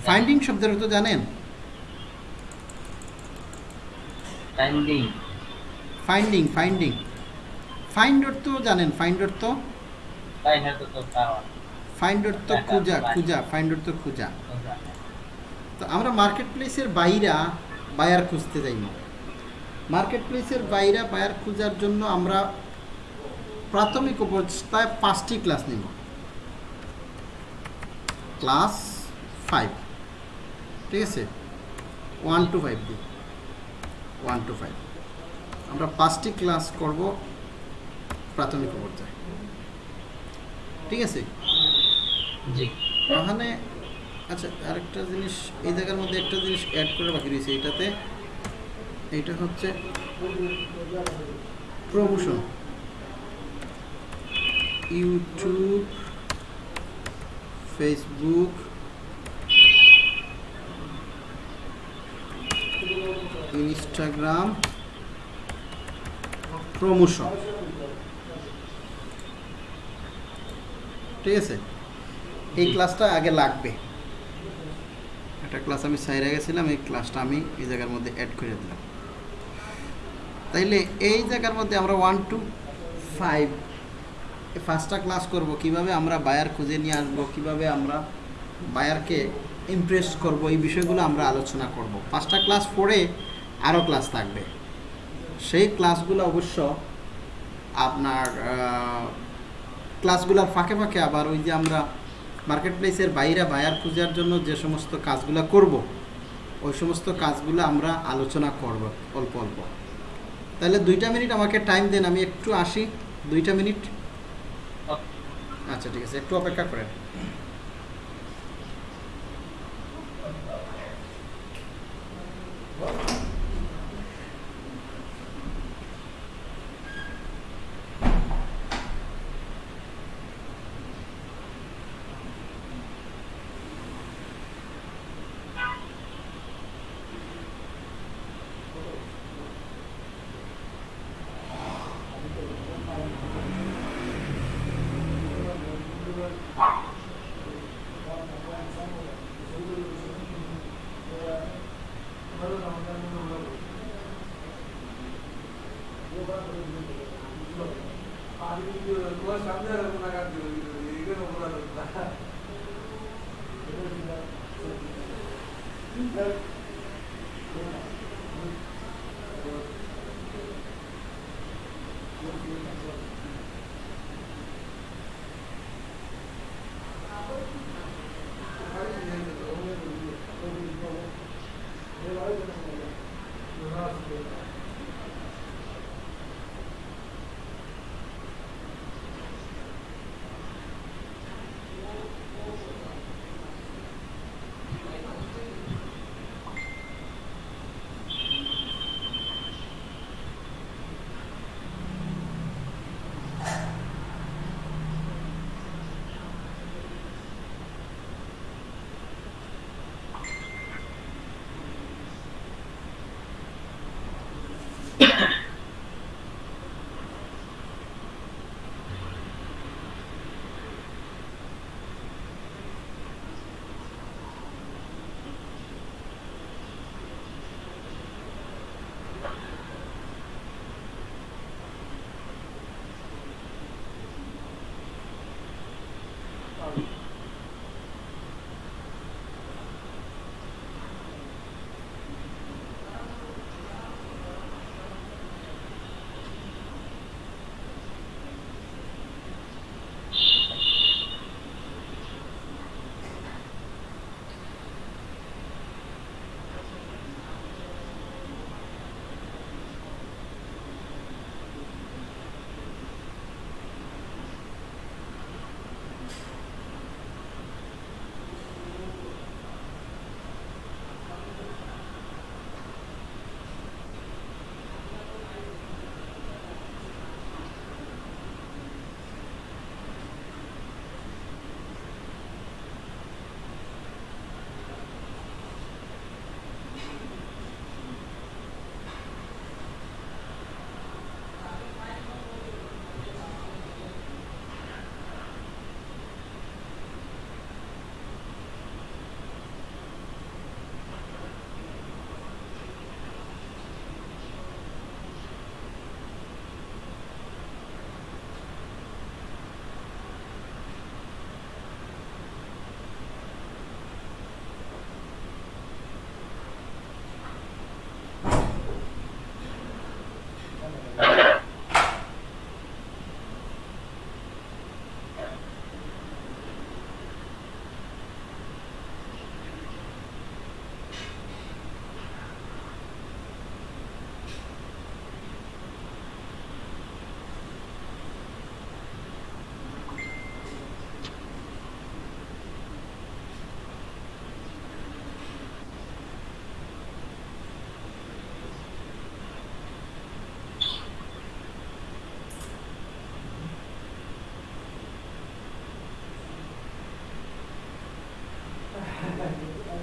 ফাইন্ডিং শব্দের অর্থ জানেন? ফাইন্ডিং ফাইন্ডিং ফাইন্ডিং ফাইন্ড অর্থ জানেন? ফাইন্ড অর্থ? ফাইন্ড তো অর্থ খুঁজা খুঁজা ফাইন্ড অর্থ খুঁজা। তো আমরা মার্কেট প্লেসের বাইরা বায়ার খুঁজতে যাই না মার্কেট প্লেসের বাইরা বায়ার খোঁজার জন্য আমরা প্রাথমিক অবস্থায় পাঁচটি ক্লাস নিব। Class five. ঠিক আছে? ওয়ান টু ফাইভ দিই ওয়ান টু ফাইভ। আমরা পাঁচটি ক্লাস করব প্রাথমিক পর্যায়ে ঠিক আছে? জি। ওখানে আচ্ছা আরেকটা জিনিস, এই জায়গার মধ্যে একটা জিনিস অ্যাড করে বাকি রয়েছে, এইটাতে, এইটা হচ্ছে promotion. YouTube, Facebook, Instagram, promotion. ঠিক আছে? এই ক্লাসটা আগে লাগবে। একটা ক্লাস আমি সাইরে গেছিলাম, এই ক্লাসটা আমি এই জায়গার মধ্যে অ্যাড করে দিলাম। তাইলে এই জায়গার মধ্যে আমরা ওয়ান টু ফাইভ ফার্স্টটা ক্লাস করব, কীভাবে আমরা বায়ার খুঁজে নিয়ে আসব, কীভাবে আমরা বায়ারকে ইমপ্রেস করব, এই বিষয়গুলো আমরা আলোচনা করব। পাঁচটা ক্লাস পরে আরও ক্লাস থাকবে। সেই ক্লাসগুলো অবশ্য আপনার ক্লাসগুলোর ফাঁকে ফাঁকে আবার ওই যে আমরা মার্কেট প্লেসের বাইরে বায়ার খোঁজার জন্য যে সমস্ত কাজগুলো করব ওই সমস্ত কাজগুলো আমরা আলোচনা করব অল্প অল্প। তাহলে দুইটা মিনিট আমাকে টাইম দেন আমি একটু আসি। দুইটা মিনিট। আচ্ছা ঠিক আছে একটু অপেক্ষা করেন।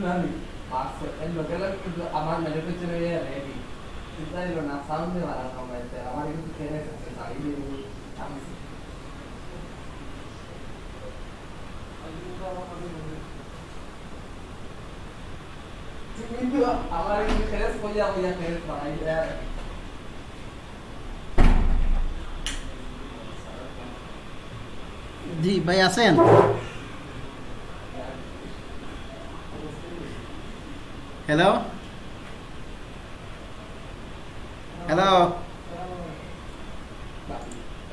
Gracias. আমার ম্যানুফ্যাকচার রেডি চিন্তা ছিল না সাউন্ডে মারা আমার কিন্তু খেয়ে আমি কিন্তু আমার কিন্তু ফেরেস কইয়া কইয়া ফেরেস বানাই দেয় জি ভাই আছেন হ্যালো হ্যালো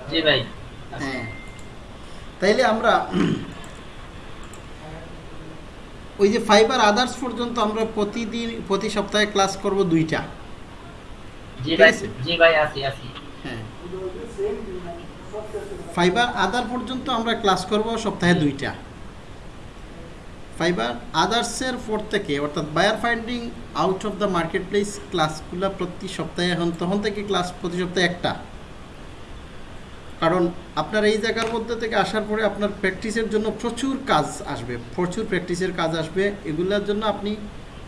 জি ভাই। হ্যাঁ। তাইলে আমরা ওই যে ফাইবার আদার্স পর্যন্ত আমরা প্রতিদিন প্রতি সপ্তাহে ক্লাস করব দুইটা। জি ভাই জি ভাই আছি আছি হ্যাঁ। ফাইবার আদার পর্যন্ত আমরা ক্লাস করব সপ্তাহে দুইটা। ফাইবার আদার্সের পর থেকে, অর্থাৎ buyer finding out of the marketplace ক্লাসগুলো প্রতি সপ্তাহে, এখন তখন থেকে ক্লাস প্রতি সপ্তাহে একটা। কারণ আপনার এই জায়গার মধ্যে থেকে আসার পরে আপনার প্র্যাকটিসের জন্য প্রচুর কাজ আসবে, প্রচুর প্র্যাকটিসের কাজ আসবে। এগুলোর জন্য আপনি,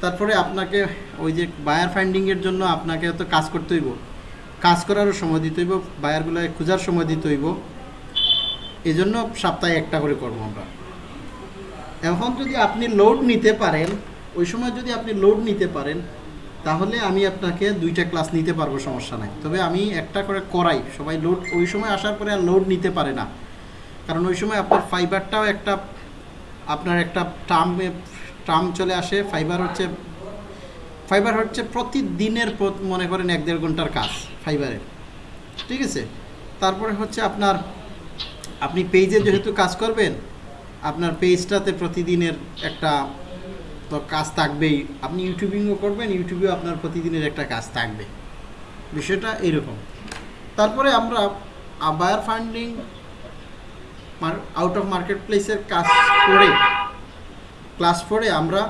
তারপরে আপনাকে ওই যে বায়ার ফাইন্ডিংয়ের জন্য আপনাকে তো কাজ করতে হইব। কাজ করারও সময় দিতে হইব বায়ারগুলো খোঁজার সময় দিতে হইব। এই জন্য সপ্তাহে একটা করে করব আমরা। এখন যদি আপনি লোড নিতে পারেন, ওই সময় যদি আপনি লোড নিতে পারেন, তাহলে আমি আপনাকে দুইটা ক্লাস নিতে পারব, সমস্যা নাই। তবে আমি একটা করে করাই। সবাই লোড ওই সময় আসার পরে আর লোড নিতে পারে না। কারণ ওই সময় আপনার ফাইবারটাও একটা, আপনার একটা টার্ম টার্ম চলে আসে। ফাইবার হচ্ছে ফাইবার হচ্ছে প্রতিদিনের মনে করেন এক দেড় ঘণ্টার কাজ ফাইবারের ঠিক আছে? তারপরে হচ্ছে আপনার, আপনি পেজে যেহেতু কাজ করবেন আপনার পেজটাতে প্রতিদিনের একটা তো কাজ থাকবেই। আপনি ইউটিউবিংও করবেন, ইউটিউবেও আপনার প্রতিদিনের একটা কাজ থাকবে। বিষয়টা এরকম। তারপরে আমরা বায়ার ফান্ডিং আউট অফ মার্কেট প্লেসের কাজ করে ক্লাস করে আমরা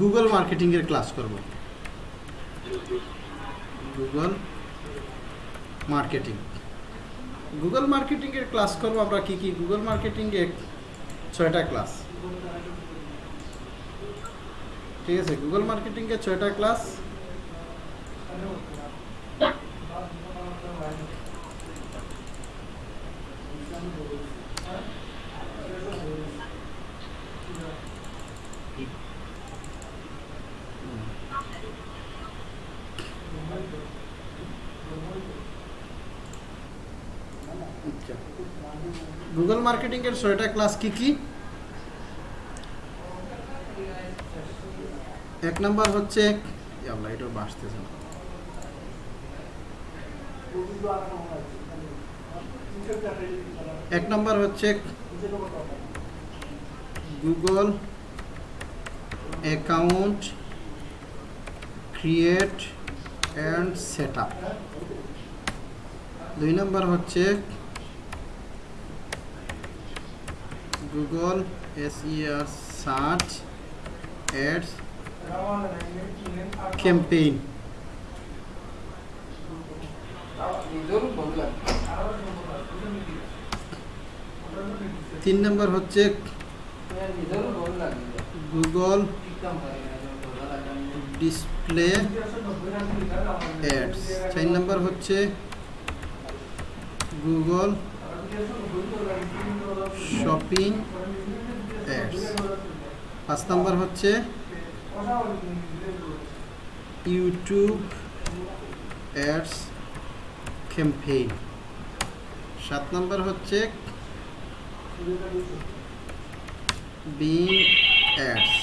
গুগল মার্কেটিংয়ের ক্লাস করব। গুগল মার্কেটিং গুগল মার্কেটিংয়ের ক্লাস করব আমরা কি কি? গুগল মার্কেটিংয়ে ছয়টা ক্লাস। ঠিক আছে গুগল মার্কেটিংয়ে ছয়টা ক্লাস। গুগল মার্কেটিংয়ের ছয়টা ক্লাস কি কি? এক নাম্বার হচ্ছে আল্লাহ এটা বাসতেছে না। এক নাম্বার হচ্ছে Google account create and set up দুই নাম্বার হচ্ছে Google SER search ads campaign তিন নম্বর হচ্ছে গুগল ডিসপ্লে অ্যাডস চার নম্বর হচ্ছে গুগল শপিং অ্যাডস পাঁচ নম্বর হচ্ছে ইউটিউব অ্যাডস ক্যাম্পেইন সাত নম্বর হচ্ছে বিং অ্যাডস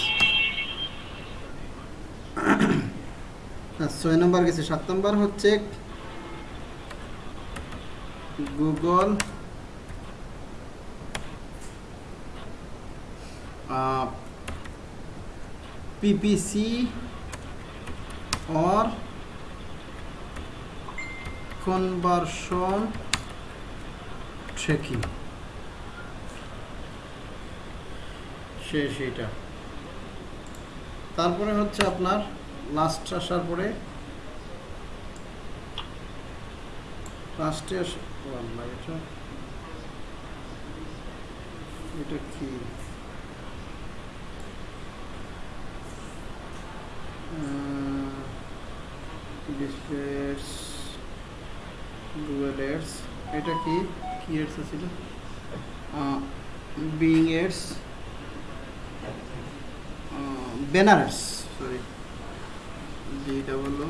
ছয় নম্বর গেছে। সাত নম্বর হচ্ছে Google PPC or conversion tracking শেষ এটা তারপরে হচ্ছে আপনার লাস্ট আসার পরে লাস্টে আস এটা কি? ডিসপ্লেস গুগল এডস এটা কি? কি এডস ছিল বিং এডস বেনারস সরি যেটা হলো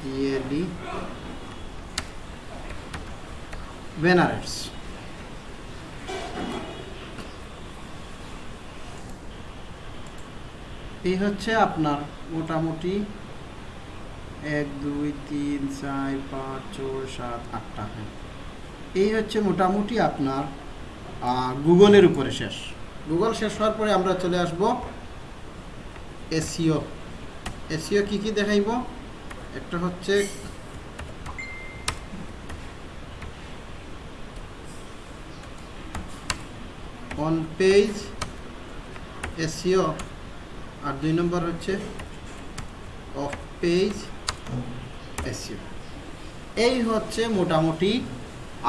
জিএলই বেনারস এই হচ্ছে আপনার মোটামুটি এক, দুই, তিন, চার, পাঁচ, ছয়, সাত, আটটা হ্যাঁ। এই হচ্ছে মোটামুটি আপনার গুগলের উপরে শেষ। গুগল শেষ হওয়ার পরে আমরা চলে আসব এসিও এসিও কি কি দেখাইব? একটা হচ্ছে অন পেজ এসিও আর দুই নম্বর হচ্ছে অফ পেজ এসিও এই হচ্ছে মোটামুটি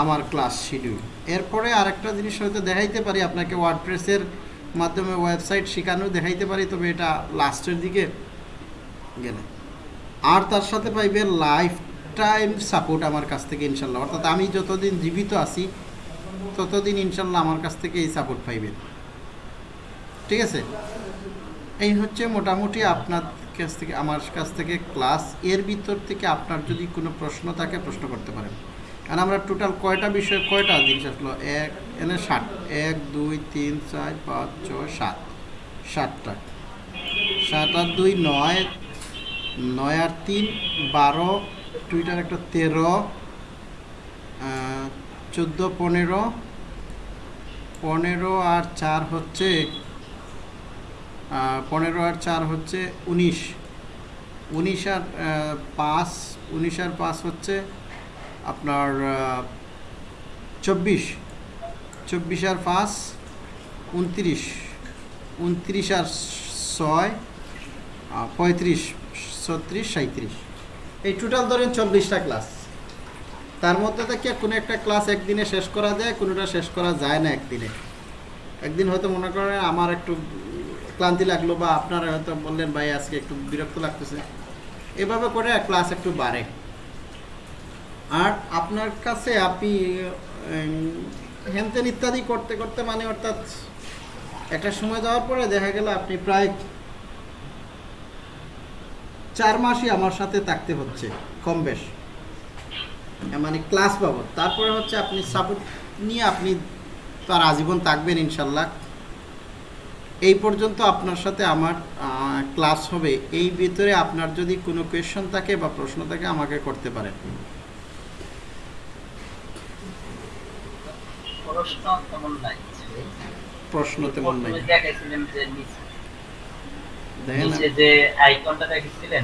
আমার ক্লাস শিডিউল এরপরে আরেকটা জিনিস হয়তো দেখাইতে পারি, আপনাকে ওয়ার্ডপ্রেসের মাধ্যমে ওয়েবসাইট শেখানো দেখাইতে পারি, তবে এটা লাস্টের দিকে গেলে। আর তার সাথে পাইবে লাইফ টাইম সাপোর্ট আমার কাছ থেকে ইনশাল্লাহ। অর্থাৎ আমি যতদিন জীবিত আছি, ততদিন ইনশাল্লাহ আমার কাছ থেকে এই সাপোর্ট পাইবেন। ঠিক আছে? এই হচ্ছে মোটামুটি আপনার কাছ থেকে, আমার কাছ থেকে ক্লাস এর ভিতর থেকে আপনার যদি কোনো প্রশ্ন থাকে, প্রশ্ন করতে পারেন। কারণ আমরা টোটাল কয়টা বিষয়, কয়টা জিনিস আসলো? এক, এনে ষাট। এক, দুই, তিন, চার, পাঁচ, ছয়, সাত। সাতটা। সাত আর দুই, নয়। নয় আর তিন, বারো। টুইটার একটা তেরো। চোদ্দ, পনেরো। পনেরো আর চার হচ্ছে পনেরো আর চার হচ্ছে উনিশ। উনিশ আর পাঁচ, উনিশ আর পাঁচ হচ্ছে আপনার চব্বিশ। চব্বিশ আর পাঁচ, উনত্রিশ। উনত্রিশ আর ছয় পঁয়ত্রিশ, ছত্রিশ সাঁত্রিশ এই টোটাল ধরেন চল্লিশটা ক্লাস তার মধ্যে থেকে কোনো একটা ক্লাস একদিনে শেষ করা যায়, কোনোটা শেষ করা যায় না একদিনে। একদিন হয়তো মনে করেন আমার একটু ক্লান্তি লাগল বা আপনারা হয়তো বললেন, ভাই, আজকে একটু বিরক্ত লাগতেছে। এভাবে করে ক্লাস একটু বাড়ে। আর আপনার কাছে আপনি হ্যানতেন ইত্যাদি করতে করতে মানে অর্থাৎ একটা সময় যাওয়ার পরে দেখা গেল আপনি প্রায় চার মাসই আমার সাথে থাকতে হচ্ছে, কম বেশ। মানে ক্লাস বাবদ। তারপরে হচ্ছে আপনি সাপোর্ট নিয়ে আপনি তার আজীবন থাকবেন ইনশাল্লাহ। এই পর্যন্ত আপনার সাথে আমার ক্লাস হবে। এই ভিতরে আপনার যদি কোনো কোয়েশন থাকে বা প্রশ্ন থাকে আমাকে করতে পারেন। প্রশ্ন তেমন নাই। যে নিচে। দেখেন যে আইকনটা দেখাইছিলেন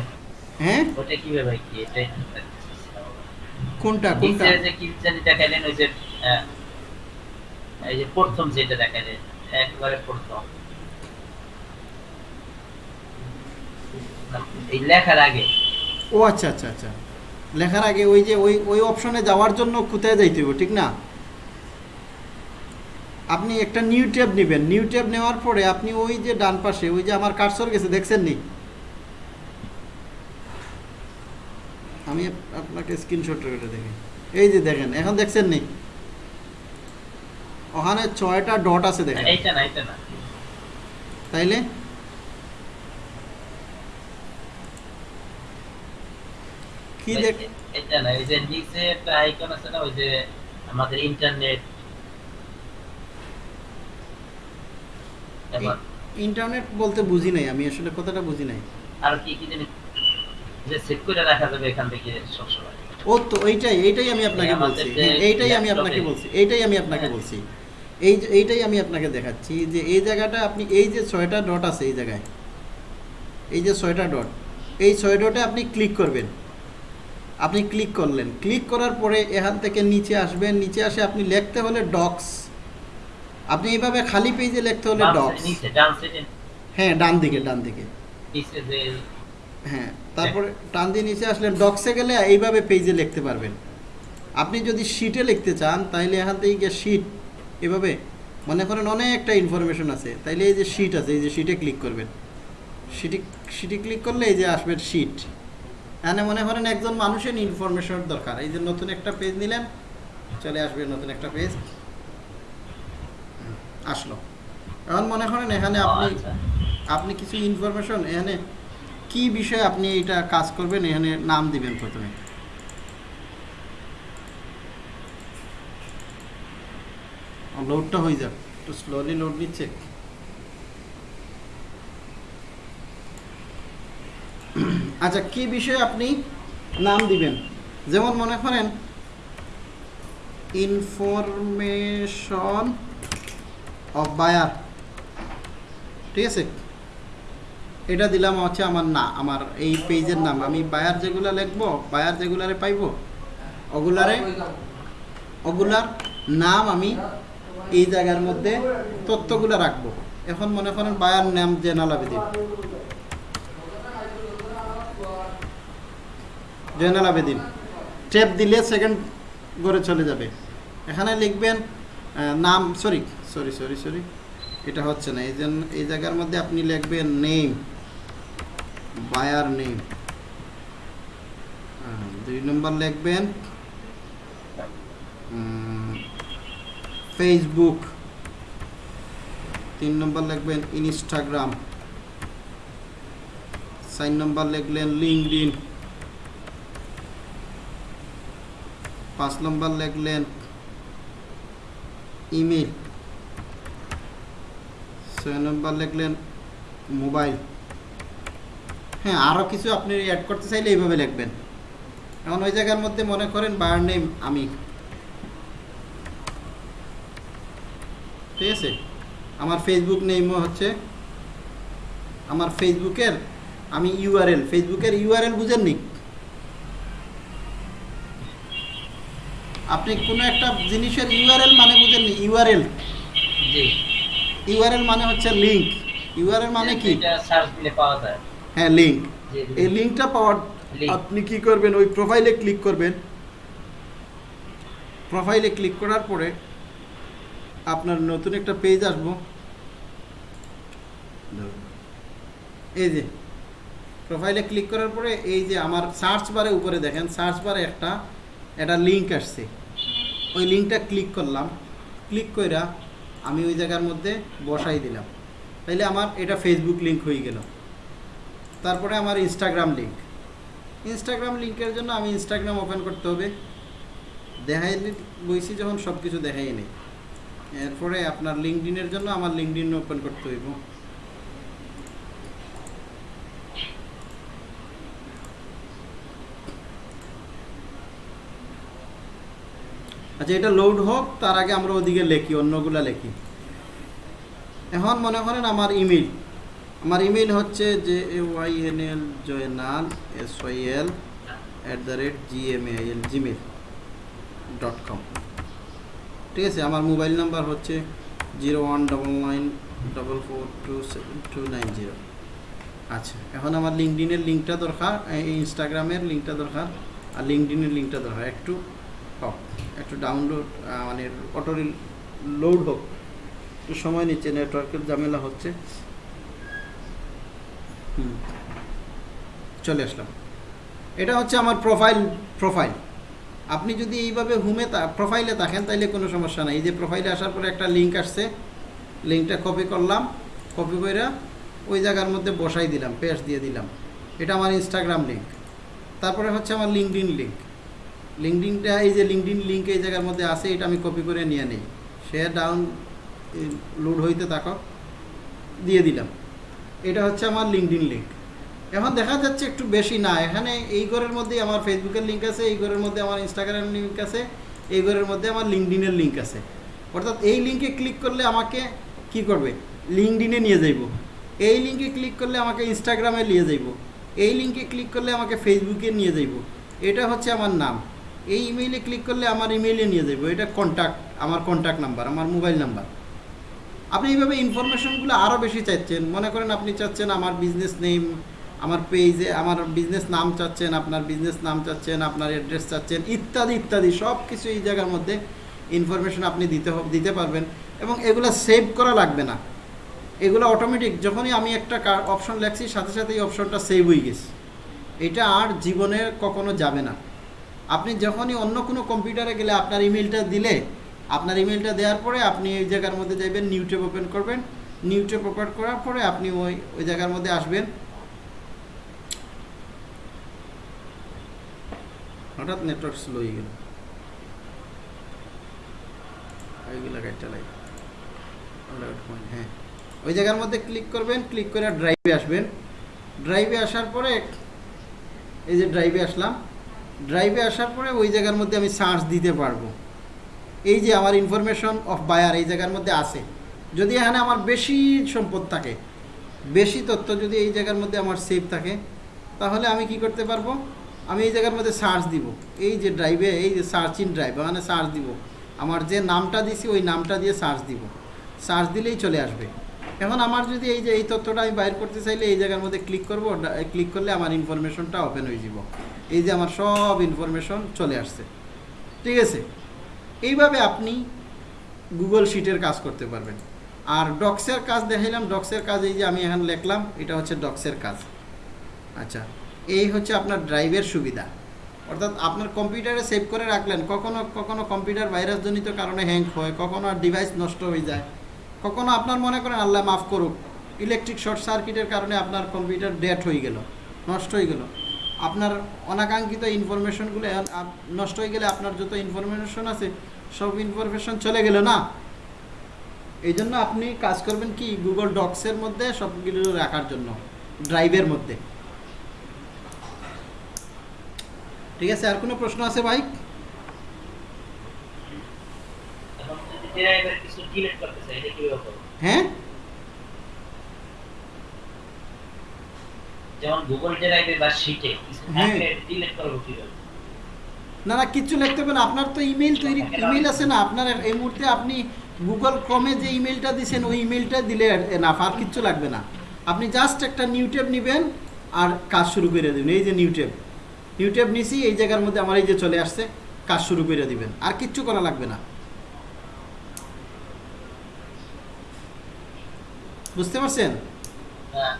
হ্যাঁ? ওটা কীভাবে কি? এটা কোনটা কোনটা নিচে যে কি জানি দেখাইলেন ওই যে এই যে প্রথম যেটা দেখাইলেন একবারে প্রথম। এই লেখার আগে। ও আচ্ছা আচ্ছা আচ্ছা। লেখার আগে ওই যে ওই ওই অপশনে যাওয়ার জন্য কোথায় যাইতে হবে ঠিক না? আপনি একটা নিউ ট্যাব নেবেন। নিউ ট্যাব নেওয়ার পরে আপনি ওই যে ডান পাশে ওই যে আমার কার্সর গেছে দেখছেন নি? আমি আপনাকে স্ক্রিনশট করে দেখি। এই যে দেখেন এখন দেখছেন নি? ওখানে ছয়টা ডট আছে দেখেন। এইটা না এটা না। তাইলে? কি দেখ এটা না এই যে নিচে একটা আইকন আছে না ওই যে আমাদের ইন্টারনেট ইন্টারনেট বলতে বুঝি নাই আমি আসলে কথাটা বুঝি নাই। আর কি কি জিনিস যে সেট করে রাখা যাবে এখান থেকে সবসময়। ও তো এইটাই এইটাই আমি আপনাকে বলছি এইটাই আমি আপনাকে বলছি এইটাই আমি আপনাকে। বলছি। এই যে- এইটাই আমি আপনাকে দেখাচ্ছি যে এই জায়গাটা আপনি এই যে ছয়টা ডট আছে এই জায়গায় এই যে ছয়টা ডট এই ছয় ডটে আপনি ক্লিক করবেন। আপনি ক্লিক করলেন। ক্লিক করার পরে এখান থেকে নিচে আসবেন। নিচে আসে আপনি লিখতে হলে ডক্স আপনি এইভাবে খালি পেজে লিখতে হলে ডক্স হ্যাঁ ডান দিকে ডান দিকে। হ্যাঁ তারপরে টান দিয়ে নিচে আসলে ডক্সে গেলে এইভাবে পেজে লিখতে পারবেন। আপনি যদি শিটে লিখতে চান তাহলে এখান থেকে গিয়ে শিট এভাবে মনে করেন অনেকটা ইনফরমেশন আছে। তাইলে এই যে শিট আছে এই যে শিটে ক্লিক করবেন। শিটে শিটে ক্লিক করলে এই যে আসবে শিট এখানে মনে করেন একজন মানুষের ইনফরমেশন দরকার। এই যে নতুন একটা পেজ নিলেন চলে আসবে নতুন একটা পেজ আসলো। এখন মনে করেন এখানে আপনি আচ্ছা। আপনি কিছু ইনফরমেশন এখানে কি বিষয়ে আপনি এটা কাজ করবেন এখানে নাম দিবেন প্রথমে। লোডটা হয়ে যাক। একটু স্লোলি লোড নিচ্ছে। আচ্ছা কি বিষয়ে আপনি নাম দিবেন? যেমন মনে করেন ইনফরমেশন অফ বায়ার ঠিক আছে? এটা দিলাম হচ্ছে আমার না, আমার এই পেজের নাম। আমি বায়ার যেগুলো লিখব বায়ার যেগুলারে পাইব, ওগুলারে ওগুলার নাম আমি এই জায়গার মধ্যে তথ্যগুলো রাখব। এখন মনে করেন বায়ার নাম জেনাল আবেদিন জেনাল আবেদিন। ট্যাপ দিলে সেকেন্ড করে চলে যাবে। এখানে লিখবেন নাম সরি সরি সরি সরি এটা হচ্ছে না। এই জন্য এই জায়গার মধ্যে আপনি লিখবেন নেম বায়ার নেম দুই নম্বর লিখবেন ফেসবুক তিন নম্বর লিখবেন ইনস্টাগ্রাম চার নম্বর লিখলেন লিঙ্কডিন পাঁচ নম্বর লিখলেন ইমেল ছয় নম্বর লিখলেন মোবাইল। হ্যাঁ আরও কিছু আপনি অ্যাড করতে চাইলে এইভাবে লিখবেন। এখন ওই জায়গার মধ্যে মনে করেন বায়ার নেম আমি। ঠিক আছে? আমার ফেসবুক নেমও হচ্ছে, আমার ফেসবুকের আমি ইউআরএল ফেসবুকের ইউআরএল বুঝেননি? আপনি কোনো একটা জিনিসের ইউআরএল মানে বুঝেননি ইউআরএল জি। ইউআরএল মানে হচ্ছে লিংক ইউআরএল মানে কি? এটা সার্চ দিলে পাওয়া যায়। হ্যাঁ লিংক এই লিঙ্কটা পাওয়ার আপনি কি করবেন ওই প্রোফাইলে ক্লিক করবেন। প্রোফাইলে ক্লিক করার পরে আপনার নতুন একটা পেজ আসব। এই যে প্রোফাইলে ক্লিক করার পরে এই যে আমার সার্চ বারে উপরে দেখেন সার্চ বারে একটা একটা লিঙ্ক আসছে। ওই লিঙ্কটা ক্লিক করলাম। ক্লিক কইরা আমি ওই জায়গার মধ্যে বসাই দিলাম। তাইলে আমার এটা ফেসবুক লিঙ্ক হয়ে গেল। তারপরে আমার ইনস্টাগ্রাম লিঙ্ক ইনস্টাগ্রাম লিঙ্কের জন্য আমি ইনস্টাগ্রাম ওপেন করতে হবে। দেখাই বইছি যখন সব কিছু দেখাই নেই এরপরে আপনার লিঙ্কডিনের জন্য আমার লিঙ্কডিন ওপেন করতে হইব। আচ্ছা এটা লোড হোক, তার আগে আমরা ওদিকে লেখি, অন্যগুলা লেখি। এখন মনে করেন আমার ইমেল আমার ইমেল হচ্ছে যে Y N L Joynal S Y L at the rate G M L Gmail dot com ঠিক আছে, আমার মোবাইল নাম্বার হচ্ছে zero one double nine double four two seven two nine zero আচ্ছা এখন আমার লিঙ্কডিনের লিঙ্কটা দরকার ইনস্টাগ্রামের লিঙ্কটা দরকার, আর লিঙ্কডিনের লিঙ্কটা দরকার, একটু হোক একটু ডাউনলোড মানে অটো লোড হোক, একটু সময় নিচ্ছে নেটওয়ার্কের ঝামেলা হচ্ছে। হুম, চলে আসলাম। এটা হচ্ছে আমার প্রোফাইল প্রোফাইল আপনি যদি এইভাবে হুমে প্রোফাইলে থাকেন, তাইলে কোনো সমস্যা নাই। এই যে প্রোফাইলে আসার পরে একটা লিঙ্ক আসছে লিঙ্কটা কপি করলাম কপি করে ওই জায়গার মধ্যে বসাই দিলাম পেস্ট দিয়ে দিলাম। এটা আমার ইনস্টাগ্রাম লিঙ্ক তারপরে হচ্ছে আমার লিঙ্কডিন লিঙ্ক লিঙ্কডিনটা এই যে লিঙ্কডিন লিঙ্ক এই জায়গার মধ্যে আছে, এটা আমি কপি করে নিয়ে নেই। শেয়ার ডাউন লোড হইতে থাকো, দিয়ে দিলাম। এটা হচ্ছে আমার লিঙ্কডিন লিঙ্ক এখন দেখা যাচ্ছে একটু বেশি না, এখানে এই ঘরের মধ্যেই আমার ফেসবুকের লিঙ্ক আছে, এই ঘরের মধ্যে আমার ইনস্টাগ্রামের লিঙ্ক আছে, এই ঘরের মধ্যে আমার লিঙ্কডিনের লিঙ্ক আছে। অর্থাৎ এই লিঙ্কে ক্লিক করলে আমাকে কি করবে? লিঙ্কডিনে নিয়ে যাইব। এই লিঙ্কে ক্লিক করলে আমাকে ইনস্টাগ্রামে নিয়ে যাইব। এই লিঙ্কে ক্লিক করলে আমাকে ফেসবুকে নিয়ে যাইব। এটা হচ্ছে আমার নাম। এই ইমেইলে ক্লিক করলে আমার ইমেইলে নিয়ে যাইব। এটা কন্ট্যাক্ট আমার কন্ট্যাক্ট নাম্বার আমার মোবাইল নাম্বার আপনি এইভাবে ইনফরমেশনগুলো আরও বেশি চাচ্ছেন। মনে করেন আপনি চাচ্ছেন আমার বিজনেস নেম আমার পেজে আমার বিজনেস নাম চাচ্ছেন, আপনার বিজনেস নাম চাচ্ছেন, আপনার অ্যাড্রেস চাচ্ছেন, ইত্যাদি ইত্যাদি। সব কিছু এই জায়গার মধ্যে ইনফরমেশন আপনি দিতে দিতে পারবেন এবং এগুলো সেভ করা লাগবে না। এগুলো অটোমেটিক যখনই আমি একটা অপশন লেখছি, সাথে সাথে এই অপশনটা সেভ হয়ে গেছে। এটা আর জীবনে কখনো যাবে না। আপনি যখনই অন্য কোনো কম্পিউটারে গেলে আপনার ইমেলটা দিলে, আপনার ইমেলটা দেওয়ার পরে আপনি ওই জায়গার মধ্যে যাবেন নিউ ট্যাব ওপেন করবেন। নিউটে প্রপার করার পরে আপনি ওই ওই জায়গার মধ্যে আসবেন। হঠাৎ নেটওয়ার্ক স্লো হয়ে গেল। হ্যাঁ। ওই জায়গার মধ্যে ক্লিক করবেন ক্লিক করে ড্রাইভে আসবেন। ড্রাইভে আসার পরে, এই যে ড্রাইভে আসলাম। ড্রাইভে আসার পরে ওই জায়গার মধ্যে আমি সার্চ দিতে পারব। এই যে আমার ইনফরমেশন অফ বায়ার এই জায়গার মধ্যে আছে। যদি এখানে আমার বেশি সম্পদ থাকে, বেশি তথ্য যদি এই জায়গার মধ্যে আমার সেভ থাকে, তাহলে আমি কি করতে পারব? আমি এই জায়গার মধ্যে সার্চ দিব। এই যে ড্রাইভে এই যে সার্চ ইন ড্রাইভ ওখানে সার্চ দিব। আমার যে নামটা দিছি, ওই নামটা দিয়ে সার্চ দিব। সার্চ দিলেই চলে আসবে। এখন আমার যদি এই যে এই তথ্যটা আমি বাইর করতে চাইলে এই জায়গার মধ্যে ক্লিক করব ক্লিক করলে আমার ইনফরমেশনটা ওপেন হয়ে যাব। এই যে আমার সব ইনফরমেশন চলে আসছে। ঠিক আছে? এইভাবে আপনি গুগল শিটের কাজ করতে পারবেন। আর ডক্সের কাজ দেখাইলাম। ডক্সের কাজ এই যে আমি এখন লিখলাম, এটা হচ্ছে ডক্সের কাজ। আচ্ছা এই হচ্ছে আপনার ড্রাইভের সুবিধা। অর্থাৎ আপনার কম্পিউটারে সেভ করে রাখলেন, কখনো কখনো কম্পিউটার ভাইরাসজনিত কারণে হ্যাং হয়, কখনো ডিভাইস নষ্ট হয়ে যায়। কখনো আপনার মনে করেন, আল্লাহ মাফ করুক ইলেকট্রিক শর্ট সার্কিটের কারণে আপনার কম্পিউটার ডেট হয়ে গেল, নষ্ট হয়ে গেল। আপনার অনাকাঙ্ক্ষিত ইনফরমেশনগুলো নষ্ট হয়ে গেলে আপনার যত ইনফরমেশন আছে, সব ইনফরমেশন চলে গেল না? এই জন্য আপনি কাজ করবেন কি গুগল ডক্সের মধ্যে সবগুলো রাখার জন্য ড্রাইভের মধ্যে। ঠিক আছে, আর কোনো প্রশ্ন আছে ভাই? এখন যদি কিছু ডিলিট করতে চাই এটা কীভাবে করব হ্যাঁ যেমন গুগল ড্রাইভে বা শিটে কিছু। থাকলে কীভাবে না না কিচ্ছু লিখতে হবে না আপনার তো ইমেল তৈরি ইমেল আছে না আপনার এই মুহূর্তে আপনি গুগল ক্রমে যে ইমেলটা দিয়েছেন ওই ইমেলটা দিলে না আর কিচ্ছু লাগবে না আপনি জাস্ট একটা নেবেন আর কাজ শুরু করে দেবেন এই যে নিউটেপ নিউটেপ নিছি এই জায়গার মধ্যে আমার এই যে চলে আসছে কাজ শুরু করে দিবেন। আর কিচ্ছু করা লাগবে না। বুঝতে পারছেন?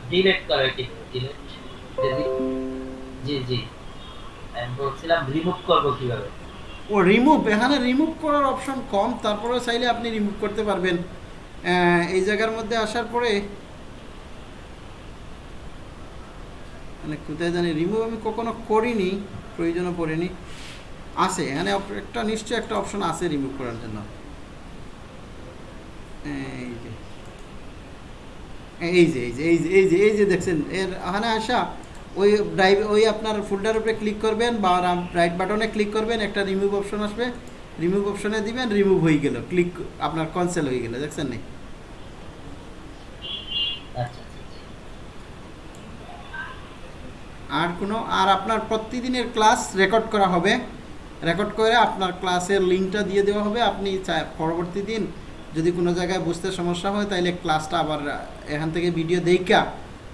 ডিলিট করে কি? ডিলিট জি জি। আমি বলছিলাম রিমুভ করব কীভাবে? ও রিমুভ এখানে রিমুভ করার অপশন কম তারপরে চাইলে আপনি রিমুভ করতে পারবেন। এই জায়গার মধ্যে আসার পরে মানে কোথায় জানি রিমুভ আমি কখনো করিনি প্রয়োজনও পড়েনি। আছে এখানে একটা নিশ্চয়ই একটা অপশন আছে রিমুভ করার জন্য। এই যে। এই যে এই যে এই যে এই যে এই যে দেখছেন, এর এখানে আসা, ওই ড্রাইভ ওই আপনার ফোল্ডার উপরে ক্লিক করবেন বা রাইট বাটনে ক্লিক করবেন, একটা রিমুভ অপশন আসবে। রিমুভ অপশনে দিবেন রিমুভ হয়ে গেল ক্লিক আপনার কনসেল হয়ে গেল, দেখছেন নি? আচ্ছা। আর কোনো, আর আপনার প্রতিদিনের ক্লাস রেকর্ড করা হবে। রেকর্ড করে আপনার ক্লাসের লিঙ্কটা দিয়ে দেওয়া হবে। আপনি পরবর্তী দিন যদি কোনো জায়গায় বুঝতে সমস্যা হয় তাহলে ক্লাসটা আবার এখান থেকে ভিডিও দেখা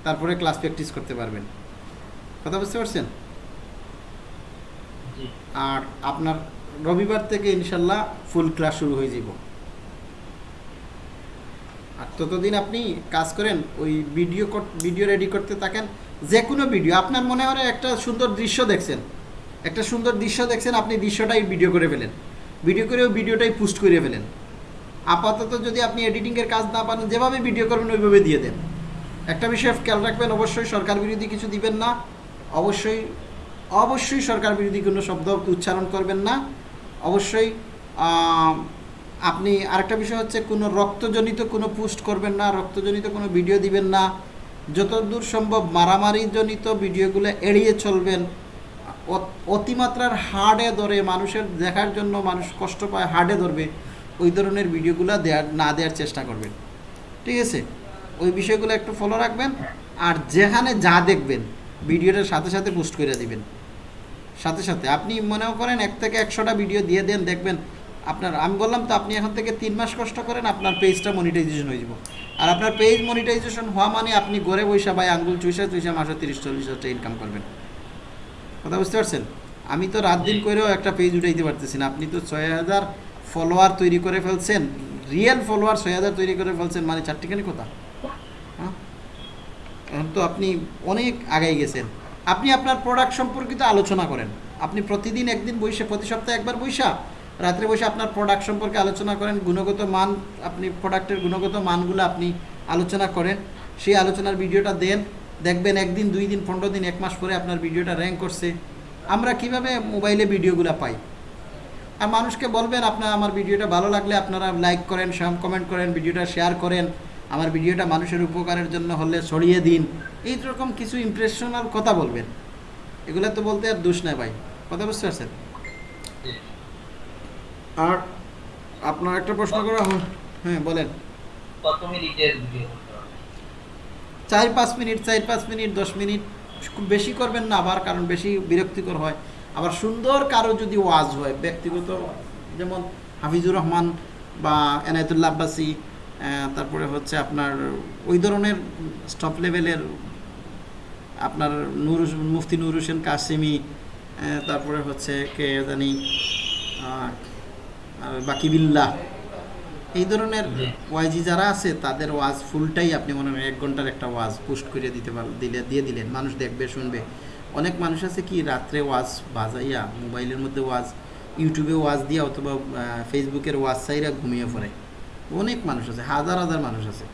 তারপরে ক্লাস প্র্যাকটিস করতে পারবেন। কথা বুঝতে পারছেন? আর আপনার রবিবার থেকে ইনশাল্লাহ ফুল ক্লাস শুরু হয়ে যাব আর ততদিন আপনি কাজ করেন ওই ভিডিও ভিডিও রেডি করতে থাকেন যে কোনো ভিডিও আপনার মনে হয় একটা সুন্দর দৃশ্য দেখছেন একটা সুন্দর দৃশ্য দেখছেন আপনি দৃশ্যটাই ভিডিও করে ফেলেন। ভিডিও করে ওই ভিডিওটাই পোস্ট করে ফেলেন। আপাতত যদি আপনি এডিটিংয়ের কাজ না পারেন যেভাবে ভিডিও করবেন, ওইভাবে দিয়ে দেন। একটা বিষয় খেয়াল রাখবেন, অবশ্যই সরকার বিরোধী কিছু দিবেন না। অবশ্যই অবশ্যই সরকার বিরোধী কোনো শব্দ উচ্চারণ করবেন না। অবশ্যই আপনি আরেকটা বিষয় হচ্ছে, কোনো রক্তজনিত কোনো পোস্ট করবেন না, রক্তজনিত কোনো ভিডিও দিবেন না। যতদূর সম্ভব মারামারিজনিত ভিডিওগুলো এড়িয়ে চলবেন। অতিমাত্রার হার্ডে ধরে মানুষের দেখার জন্য মানুষ কষ্ট পায় হার্ডে ধরবে। ওই ধরনের ভিডিওগুলো দেওয়ার না দেওয়ার চেষ্টা করবেন। ঠিক আছে? ওই বিষয়গুলো একটু ফলো রাখবেন আর যেখানে যা দেখবেন ভিডিওটার সাথে সাথে পোস্ট করে দিবেন। সাথে সাথে। আপনি মনেও করেন এক থেকে একশোটা ভিডিও দিয়ে দেন, দেখবেন আপনার, আমি বললাম তো আপনি এখন থেকে তিন মাস কষ্ট করেন, আপনার পেজটা মনিটাইজেশন হয়ে যাব। আর আপনার পেজ মনিটাইজেশন হওয়া মানে আপনি ঘরে বৈশা বা আঙ্গুল চুইসা চুইসা মাসে তিরিশ, চল্লিশ হাজার ইনকাম করবেন। কথা বুঝতে পারছেন? আমি তো রাত দিন করেও একটা পেজ উঠাইতে পারতেছি না। আপনি তো ছয় হাজার ফলোয়ার তৈরি করে ফেলছেন রিয়েল ফলোয়ার ছয় হাজার তৈরি করে ফেলছেন মানে চারটিখানি কথা। হ্যাঁ? এখন তো আপনি অনেক আগাই গেছেন। আপনি আপনার প্রোডাক্ট সম্পর্কিত আলোচনা করেন। আপনি প্রতিদিন একদিন বৈশা, প্রতি সপ্তাহে একবার বৈশা, রাত্রে বসে আপনার প্রোডাক্ট সম্পর্কে আলোচনা করেন, গুণগত মান, আপনি প্রোডাক্টের গুণগত মানগুলো আপনি আলোচনা করেন, সেই আলোচনার ভিডিওটা দেন, দেখবেন একদিন, দুই দিন, পনেরো দিন, এক মাস পরে আপনার ভিডিওটা র্যাঙ্ক করছে। আমরা কীভাবে মোবাইলে ভিডিওগুলো পাই? আর মানুষকে বলবেন আপনার আমার ভিডিওটা ভালো লাগলে আপনারা লাইক করেন সাম কমেন্ট করেন ভিডিওটা শেয়ার করেন। আমার ভিডিওটা মানুষের উপকারের জন্য হলে ছড়িয়ে দিন। এই রকম কিছু ইমপ্রেশনাল কথা বলবেন। এগুলো তো বলতে আর দোষ নাই ভাই। কথা বুঝতে পারছেন? আর আপনার একটা প্রশ্ন করা হয়। হ্যাঁ বলেন। কত মিনিটের ভিডিও চার পাঁচ মিনিট চার পাঁচ মিনিট দশ মিনিট খুব বেশি করবেন না আবার কারণ বেশি বিরক্তিকর হয়। আবার সুন্দর কারও যদি ওয়াজ হয় ব্যক্তিগত যেমন হাফিজুর রহমান বা এনায়তুল্লাহ আব্বাসি তারপরে হচ্ছে আপনার ওই ধরনের স্টপ লেভেলের আপনার নুর মুফতি নুর হোসেন কাসিমি তারপরে হচ্ছে কে জানি বাকিবিল্লাহ। এই ধরনের। ওয়াইজি যারা আছে তাদের ওয়াজ ফুলটাই আপনি মনে হয় এক ঘণ্টার একটা ওয়াজ পোস্ট করে দিতে পার দিলে দিয়ে দিলেন। মানুষ দেখবে শুনবে। অনেক মানুষ আছে কি রাত্রে ওয়াজ বাজাইয়া, মোবাইলের মধ্যে ওয়াজ, ইউটিউবে ওয়াজ দিয়া অথবা ফেসবুকের ওয়াজ চাইরা ঘুমিয়ে পড়ে অনেক মানুষ আছে, হাজার হাজার মানুষ আছে।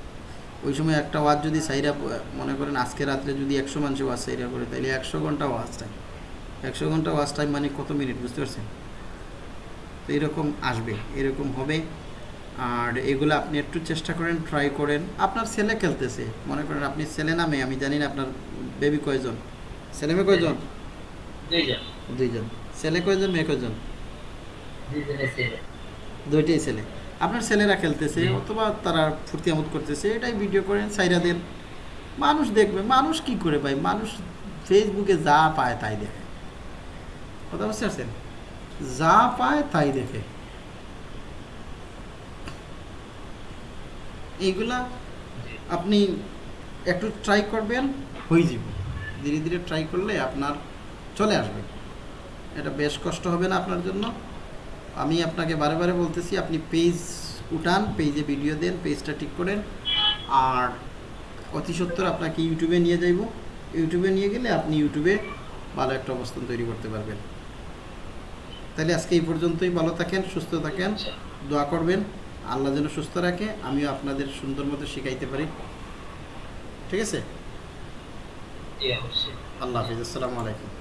ওই সময় একটা ওয়াজ যদি সাইরা মনে করেন আজকে রাত্রে যদি একশো মানুষ ওয়াজ সাইরা করে তাহলে একশো ঘণ্টা ওয়াজ টাইম একশো ঘণ্টা ওয়াজ টাইম মানে কত মিনিট, বুঝতে পারছেন? তো এরকম আসবে, এরকম হবে। আর এগুলো আপনি একটু চেষ্টা করেন ট্রাই করেন। আপনার ছেলে খেলতেছে, মনে করেন আপনি ছেলে নামে আমি জানি না আপনার বেবি কয়জন। ছেলে মেয়ে কয়জন? দুইজন। ছেলে কয়জন মেয়ে কয়জন? দুইটাই ছেলে। আপনার ছেলেরা খেলতেছে অথবা তারা ফুর্তি আমোদ করতেছে এটাই ভিডিও করেন সাইরা দেন। মানুষ দেখবে মানুষ কি করে ভাই? মানুষ ফেসবুকে যা পায় তাই দেখে। কথা বুঝতে পারছেন? যা পায় তাই দেখে। এইগুলা আপনি একটু ট্রাই করবেন হয়ে যাবে। ধীরে ধীরে ট্রাই করলে আপনার চলে আসবে। এটা বেশ কষ্ট হবে না আপনার জন্য। আমি আপনাকে বারে বারে বলতেছি, আপনি পেজ উঠান পেজে ভিডিও দেন পেজটা ঠিক করেন। আর অতি সত্তর আপনাকে ইউটিউবে নিয়ে যাইব। ইউটিউবে নিয়ে গেলে আপনি ইউটিউবে ভালো একটা অবস্থান তৈরি করতে পারবেন। তাহলে আজকে এই পর্যন্তই। ভালো থাকেন, সুস্থ থাকেন, দোয়া করবেন। আল্লাহ যেন সুস্থ রাখে, আমিও আপনাদের সুন্দর মতো শিখাইতে পারি। ঠিক আছে? আল্লাহ হাফিজ আসসালামু আলাইকুম